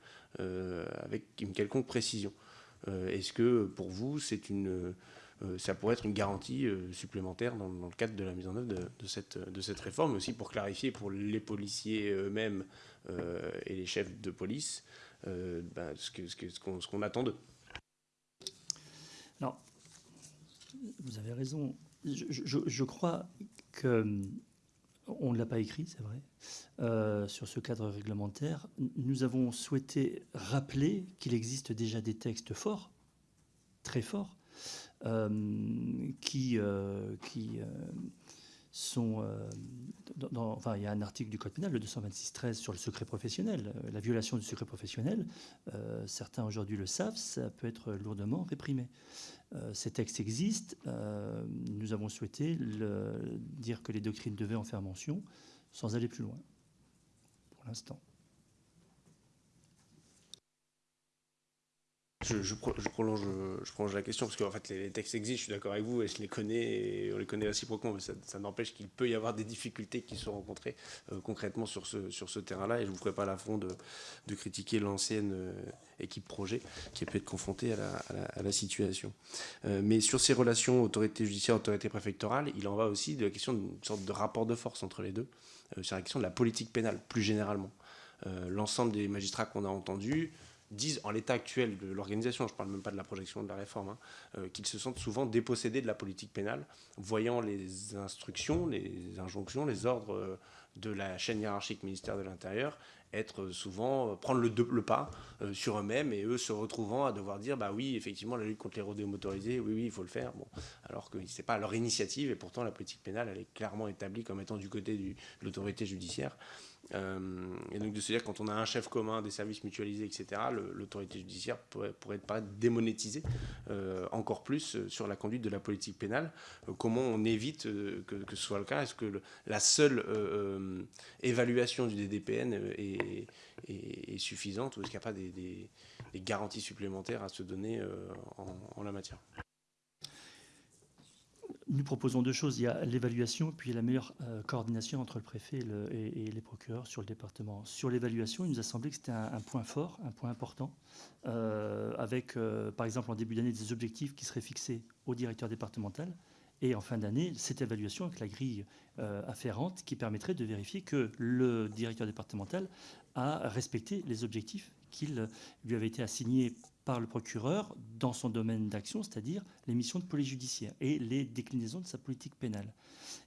euh, avec une quelconque précision. Euh, est-ce que pour vous, c'est une, euh, ça pourrait être une garantie supplémentaire dans, le cadre de la mise en œuvre de, cette, réforme, aussi pour clarifier pour les policiers eux-mêmes et les chefs de police ben, ce qu'on attend d'eux Alors, vous avez raison. Je, crois que on ne l'a pas écrit, c'est vrai, euh, sur ce cadre réglementaire. Nous avons souhaité rappeler qu'il existe déjà des textes forts, très forts, euh, qui, euh, qui sont. Euh, dans, enfin, il y a un article du Code pénal, le 226-13, sur le secret professionnel, euh, la violation du secret professionnel. Euh, certains aujourd'hui le savent, ça peut être lourdement réprimé. ces textes existent. nous avons souhaité dire que les doctrines devaient en faire mention sans aller plus loin, pour l'instant. Je, prolonge, la question parce qu'en fait les, textes existent, je suis d'accord avec vous et je les connais et on les connaît réciproquement, mais ça, n'empêche qu'il peut y avoir des difficultés qui sont rencontrées euh, concrètement sur ce, terrain-là et je ne vous ferai pas l'affront de, de critiquer l'ancienne euh, équipe projet qui a pu être confrontée à la, à la, situation. Euh, mais sur ces relations autorité judiciaire, autorité préfectorale, il en va aussi de la question d'une sorte de rapport de force entre les deux, sur la question de la politique pénale plus généralement. L'ensemble des magistrats qu'on a entendus disent en l'état actuel de l'organisation, je ne parle même pas de la projection de la réforme, hein, euh, qu'ils se sentent souvent dépossédés de la politique pénale, voyant les instructions, les injonctions, les ordres euh, de la chaîne hiérarchique ministère de l'Intérieur être souvent euh, prendre le, pas sur eux-mêmes et eux se retrouvant à devoir dire bah oui effectivement la lutte contre les rodéos motorisés oui oui il faut le faire. Bon. Alors que c'est pas leur initiative et pourtant la politique pénale elle est clairement établie comme étant du côté de l'autorité judiciaire et donc de se dire quand on a un chef commun, des services mutualisés, etc., l'autorité judiciaire pourrait, pourrait pas démonétisée euh, encore plus euh, sur la conduite de la politique pénale. comment on évite que, ce soit le cas? Est-ce que la seule évaluation du DDPN est, suffisante ou est-ce qu'il n'y a pas des, garanties supplémentaires à se donner en la matière? Nous proposons deux choses. Il y a l'évaluation, puis la meilleure euh, coordination entre le préfet et, les procureurs sur le département. Sur l'évaluation, il nous a semblé que c'était un, point fort, un point important, euh, avec, euh, par exemple, en début d'année, des objectifs qui seraient fixés au directeur départemental, et en fin d'année, cette évaluation avec la grille afférente qui permettrait de vérifier que le directeur départemental a respecté les objectifs qu'il lui avait été assignés par le procureur dans son domaine d'action, c'est-à-dire les missions de police judiciaire et les déclinaisons de sa politique pénale.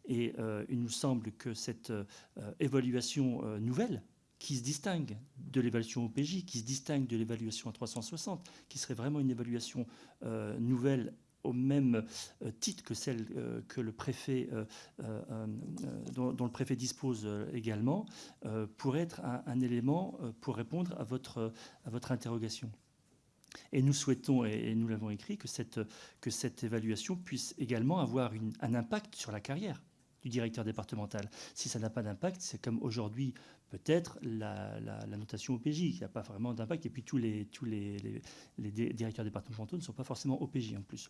Et euh, il nous semble que cette euh, évaluation euh, nouvelle, qui se distingue de l'évaluation OPJ, qui se distingue de l'évaluation à 360, qui serait vraiment une évaluation nouvelle au même titre que celle que le préfet, dont, le préfet dispose également, pourrait être un, un élément pour répondre à votre, à votre interrogation. Et nous souhaitons, et nous l'avons écrit, que cette, que cette évaluation puisse également avoir un impact sur la carrière du directeur départemental. Si ça n'a pas d'impact, c'est comme aujourd'hui peut-être la, notation OPJ, qui n'a pas vraiment d'impact, et puis tous les, tous les, les, directeurs départementaux ne sont pas forcément OPJ en plus.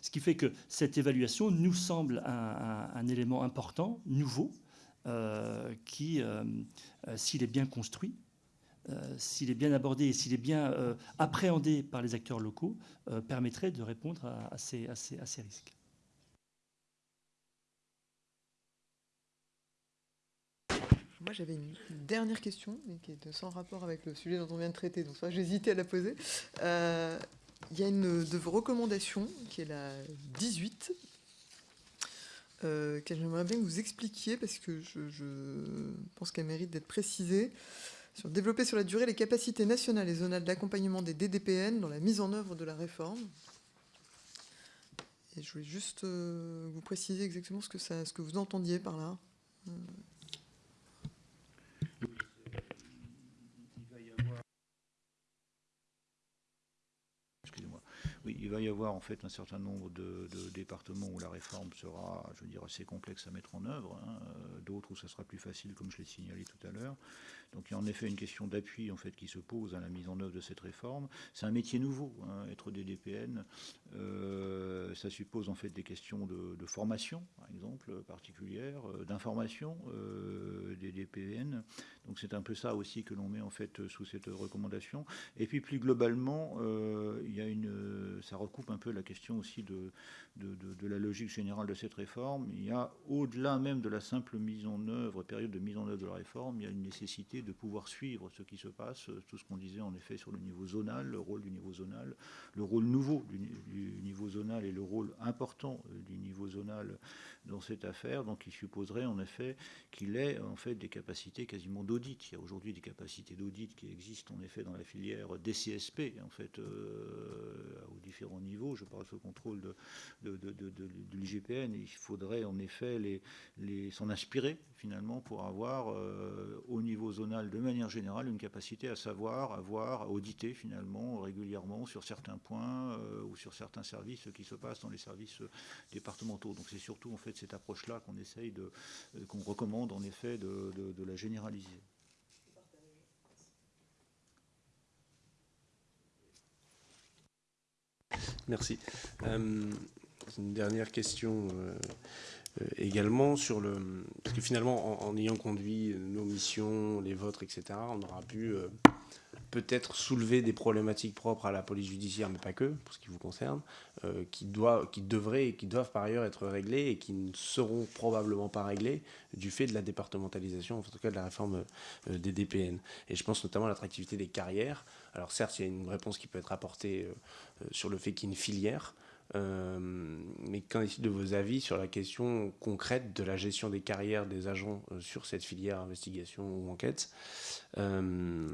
Ce qui fait que cette évaluation nous semble un, élément important, nouveau, euh, qui, euh, euh, s'il est bien construit, s'il est bien abordé et s'il est bien euh, appréhendé par les acteurs locaux, euh, permettrait de répondre à, ces, risques. Moi, j'avais une dernière question, qui est sans rapport avec le sujet dont on vient de traiter, donc j'hésitais à la poser. il y a une de vos recommandations, qui est la 18, euh, que j'aimerais bien que vous expliquiez, parce que je pense qu'elle mérite d'être précisée, sur développer sur la durée les capacités nationales et zonales d'accompagnement des DDPN dans la mise en œuvre de la réforme. Et je voulais juste euh, vous préciser exactement ce que, vous entendiez par là. Euh. Oui, il va y avoir en fait un certain nombre de, de départements où la réforme sera, je veux dire, assez complexe à mettre en œuvre, hein, euh, d'autres où ça sera plus facile, comme je l'ai signalé tout à l'heure. Donc il y a en effet une question d'appui en fait qui se pose à la mise en œuvre de cette réforme. C'est un métier nouveau, hein, être DDPN. Euh, ça suppose en fait des questions de, formation, par exemple, particulière, euh, d'information euh, des DPN. Donc c'est un peu ça aussi que l'on met en fait sous cette recommandation. Et puis plus globalement, euh, il y a une, ça recoupe un peu la question aussi de, de, de, de la logique générale de cette réforme. Il y a au-delà même de la simple mise en œuvre, période de mise en œuvre de la réforme, il y a une nécessité de pouvoir suivre ce qui se passe, tout ce qu'on disait en effet sur le niveau zonal, le rôle du niveau zonal, le rôle nouveau du, niveau zonal et le rôle important du niveau zonal dans cette affaire. Donc il supposerait en effet qu'il ait en fait des capacités quasiment d'audit. Il y a aujourd'hui des capacités d'audit qui existent en effet dans la filière DCSP, en fait euh, aux différents niveaux. Je parle sous contrôle de, de, de, de, l'IGPN. Il faudrait en effet s'en inspirer finalement pour avoir euh, au niveau zonal de manière générale une capacité à savoir, à voir, à auditer finalement régulièrement sur certains points euh, ou sur certains services ce qui se passe dans les services départementaux. Donc c'est surtout en fait cette approche-là qu'on essaye de, euh, qu'on recommande en effet de, la généraliser. Merci. Euh, une dernière question. Euh, également sur le... Parce que finalement, en, ayant conduit nos missions, les vôtres, etc., on aura pu euh, peut-être soulever des problématiques propres à la police judiciaire, mais pas que, pour ce qui vous concerne, euh, qui, doit, qui devraient et qui doivent par ailleurs être réglées et qui ne seront probablement pas réglées du fait de la départementalisation, en tout cas de la réforme des DPN. Et je pense notamment à l'attractivité des carrières. Alors certes, il y a une réponse qui peut être apportée sur le fait qu'il y ait une filière, mais qu'en est-il de vos avis sur la question concrète de la gestion des carrières des agents euh, sur cette filière investigation ou enquête? Euh,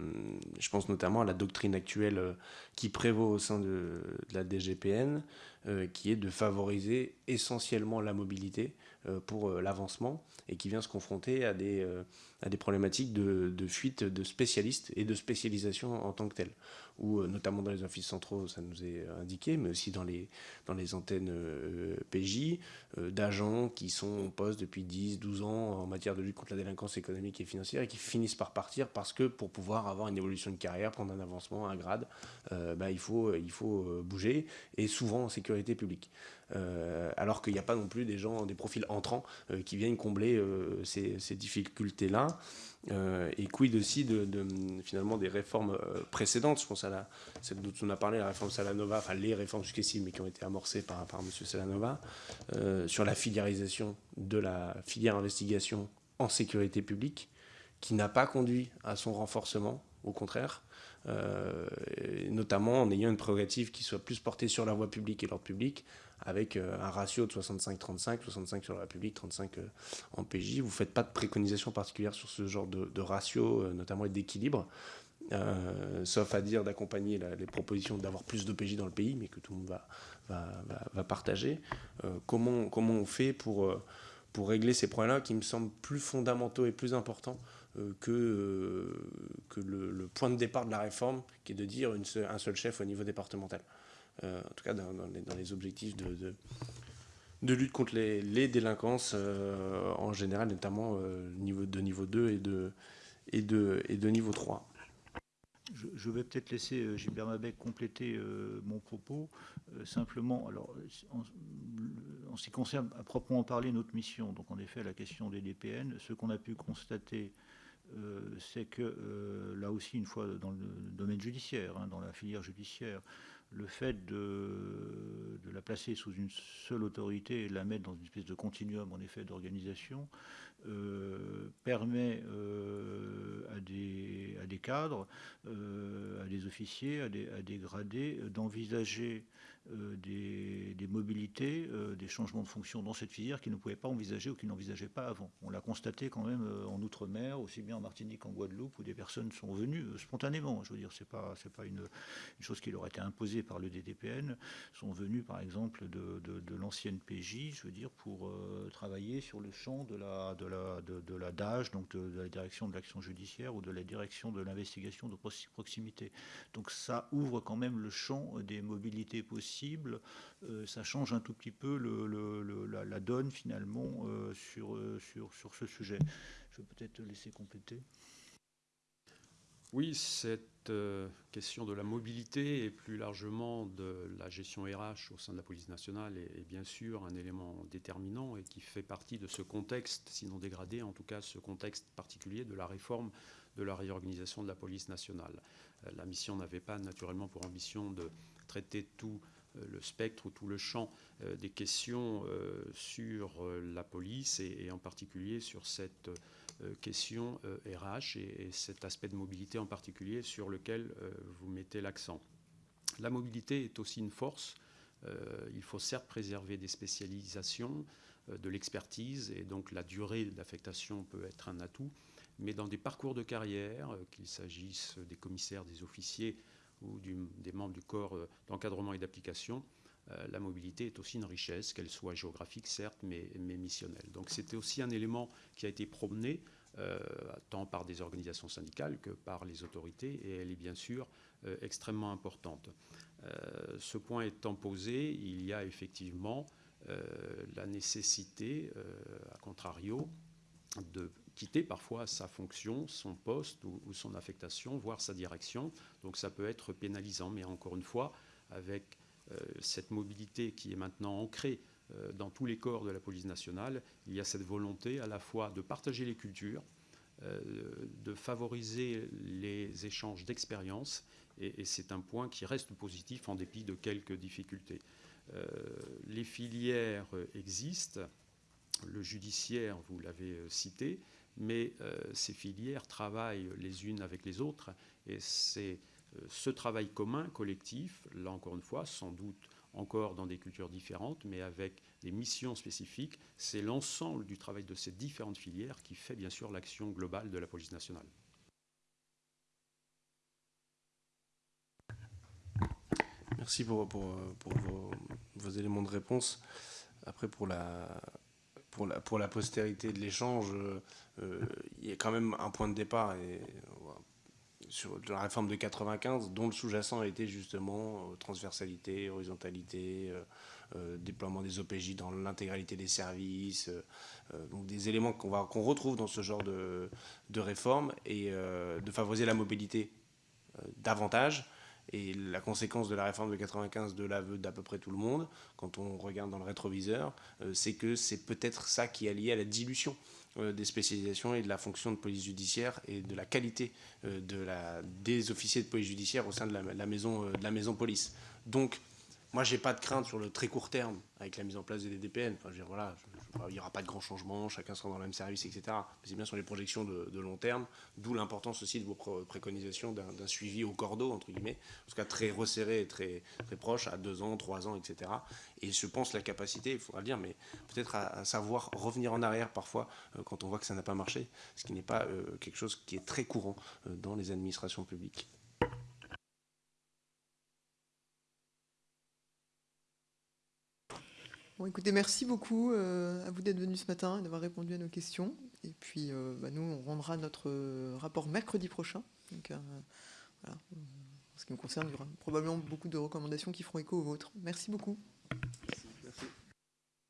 Je pense notamment à la doctrine actuelle euh, qui prévaut au sein de, la DGPN, euh, qui est de favoriser essentiellement la mobilité euh, pour l'avancement et qui vient se confronter à des, problématiques de fuite de spécialistes et de spécialisation en tant que telle ou notamment dans les offices centraux, ça nous est indiqué, mais aussi dans les, antennes euh, PJ, euh, d'agents qui sont en poste depuis 10, 12 ans en matière de lutte contre la délinquance économique et financière et qui finissent par partir parce que pour pouvoir avoir une évolution de carrière, prendre un avancement, un grade, euh, bah, il faut, il faut bouger, et souvent en sécurité publique. Euh, alors qu'il n'y a pas non plus des gens, des profils entrants euh, qui viennent combler euh, ces, difficultés-là. Et quid aussi de, finalement des réformes précédentes? Je pense à la, celle dont on a parlé, la réforme Salanova, enfin les réformes successives, mais qui ont été amorcées par, M. Salanova, sur la filiarisation de la filière investigation en sécurité publique, qui n'a pas conduit à son renforcement, au contraire. Notamment en ayant une prérogative qui soit plus portée sur la voie publique et l'ordre public, avec euh, un ratio de 65-35, 65 sur la République, 35 euh, en PJ. Vous ne faites pas de préconisation particulière sur ce genre de, de ratio, euh, notamment d'équilibre, sauf à dire d'accompagner les propositions d'avoir plus de PJ dans le pays, mais que tout le monde va, va, va, partager. comment, comment on fait pour, pour régler ces problèmes-là qui me semblent plus fondamentaux et plus importants que, que le, point de départ de la réforme, qui est de dire un seul chef au niveau départemental? Euh, en tout cas dans, les, objectifs de, lutte contre les, les délinquances euh, en général, notamment euh, niveau, de niveau 2 et de, niveau 3. Je, vais peut-être laisser euh, Gilbert Mabec compléter mon propos. Simplement, alors, en, ce qui concerne à proprement parler notre mission, donc en effet la question des DPN, ce qu'on a pu constater, c'est que là aussi, une fois dans le domaine judiciaire, hein, dans la filière judiciaire, le fait de, la placer sous une seule autorité et de la mettre dans une espèce de continuum en effet d'organisation euh, permet euh, à, des, des cadres, euh, à des officiers, des, à des gradés d'envisager euh, des, mobilités, euh, des changements de fonction dans cette filière qu'ils ne pouvaient pas envisager ou qu'ils n'envisageaient pas avant. On l'a constaté quand même euh, en Outre-mer, aussi bien en Martinique qu'en Guadeloupe, où des personnes sont venues spontanément. Je veux dire, c'est pas c'est pas une, chose qui leur a été imposée par le DDPN. Sont venus, par exemple, de, l'ancienne PJ, je veux dire, pour travailler sur le champ de la de la de, la DAGE, donc de, de la direction de l'action judiciaire ou de la direction de l'investigation de proximité. Donc ça ouvre quand même le champ des mobilités possibles euh, ça change un tout petit peu la, donne finalement euh, sur, euh, sur, sur ce sujet. Je vais peut-être te laisser compléter. Oui, cette question de la mobilité et plus largement de la gestion RH au sein de la police nationale est, bien sûr un élément déterminant et qui fait partie de ce contexte, sinon dégradé, en tout cas ce contexte particulier de la réforme de la réorganisation de la police nationale. la mission n'avait pas naturellement pour ambition de traiter tout le spectre ou tout le champ euh, des questions euh, sur la police et, en particulier sur cette question RH et, cet aspect de mobilité en particulier sur lequel vous mettez l'accent. La mobilité est aussi une force. il faut certes préserver des spécialisations, de l'expertise et donc la durée d'affectation peut être un atout, mais dans des parcours de carrière, qu'il s'agisse des commissaires, des officiers ou des membres du corps euh, d'encadrement et d'application, euh, la mobilité est aussi une richesse, qu'elle soit géographique certes, mais, missionnelle. Donc c'était aussi un élément qui a été promené euh, tant par des organisations syndicales que par les autorités, et elle est bien sûr extrêmement importante. ce point étant posé, il y a effectivement la nécessité, à contrario, de quitter parfois sa fonction, son poste ou, son affectation, voire sa direction. Donc ça peut être pénalisant, mais encore une fois, avec euh, cette mobilité qui est maintenant ancrée euh, dans tous les corps de la police nationale, il y a cette volonté à la fois de partager les cultures, euh, de favoriser les échanges d'expériences, et, et c'est un point qui reste positif en dépit de quelques difficultés. les filières existent, le judiciaire, vous l'avez cité, mais euh, ces filières travaillent les unes avec les autres et c'est euh, ce travail commun, collectif, là encore une fois, sans doute encore dans des cultures différentes, mais avec des missions spécifiques, c'est l'ensemble du travail de ces différentes filières qui fait bien sûr l'action globale de la police nationale. Merci pour, vos, vos, éléments de réponse. Après, pour la, pour la, pour la postérité de l'échange, il y a quand même un point de départ et, sur la réforme de 95 dont le sous-jacent était justement euh, transversalité, horizontalité, euh, déploiement des OPJ dans l'intégralité des services, donc des éléments qu'on qu'on retrouve dans ce genre de, de réforme et de favoriser la mobilité davantage. Et la conséquence de la réforme de 95 de l'aveu d'à peu près tout le monde, quand on regarde dans le rétroviseur, euh, c'est que c'est peut-être ça qui est lié à la dilution. euh, des spécialisations et de la fonction de police judiciaire et de la qualité euh, de la, des officiers de police judiciaire au sein de la, maison, de la maison police. Donc, moi, j'ai pas de crainte sur le très court terme avec la mise en place des DDPN. Enfin, je voilà, il n'y aura pas de grands changements, chacun sera dans le même service, etc. Mais c'est bien sur les projections de, long terme, d'où l'importance aussi de vos préconisations d'un suivi au cordeau, entre guillemets, en tout cas très resserré et très, très proche, à deux ans, trois ans, etc. Et je pense la capacité, il faudra le dire, mais peut-être à, savoir revenir en arrière parfois euh, quand on voit que ça n'a pas marché, ce qui n'est pas euh, quelque chose qui est très courant euh, dans les administrations publiques. Bon, écoutez, merci beaucoup euh, à vous d'être venu ce matin et d'avoir répondu à nos questions. Et puis, euh, bah, nous, on rendra notre euh, rapport mercredi prochain. Donc, voilà. En ce qui me concerne, il y aura probablement beaucoup de recommandations qui feront écho aux vôtres. Merci beaucoup.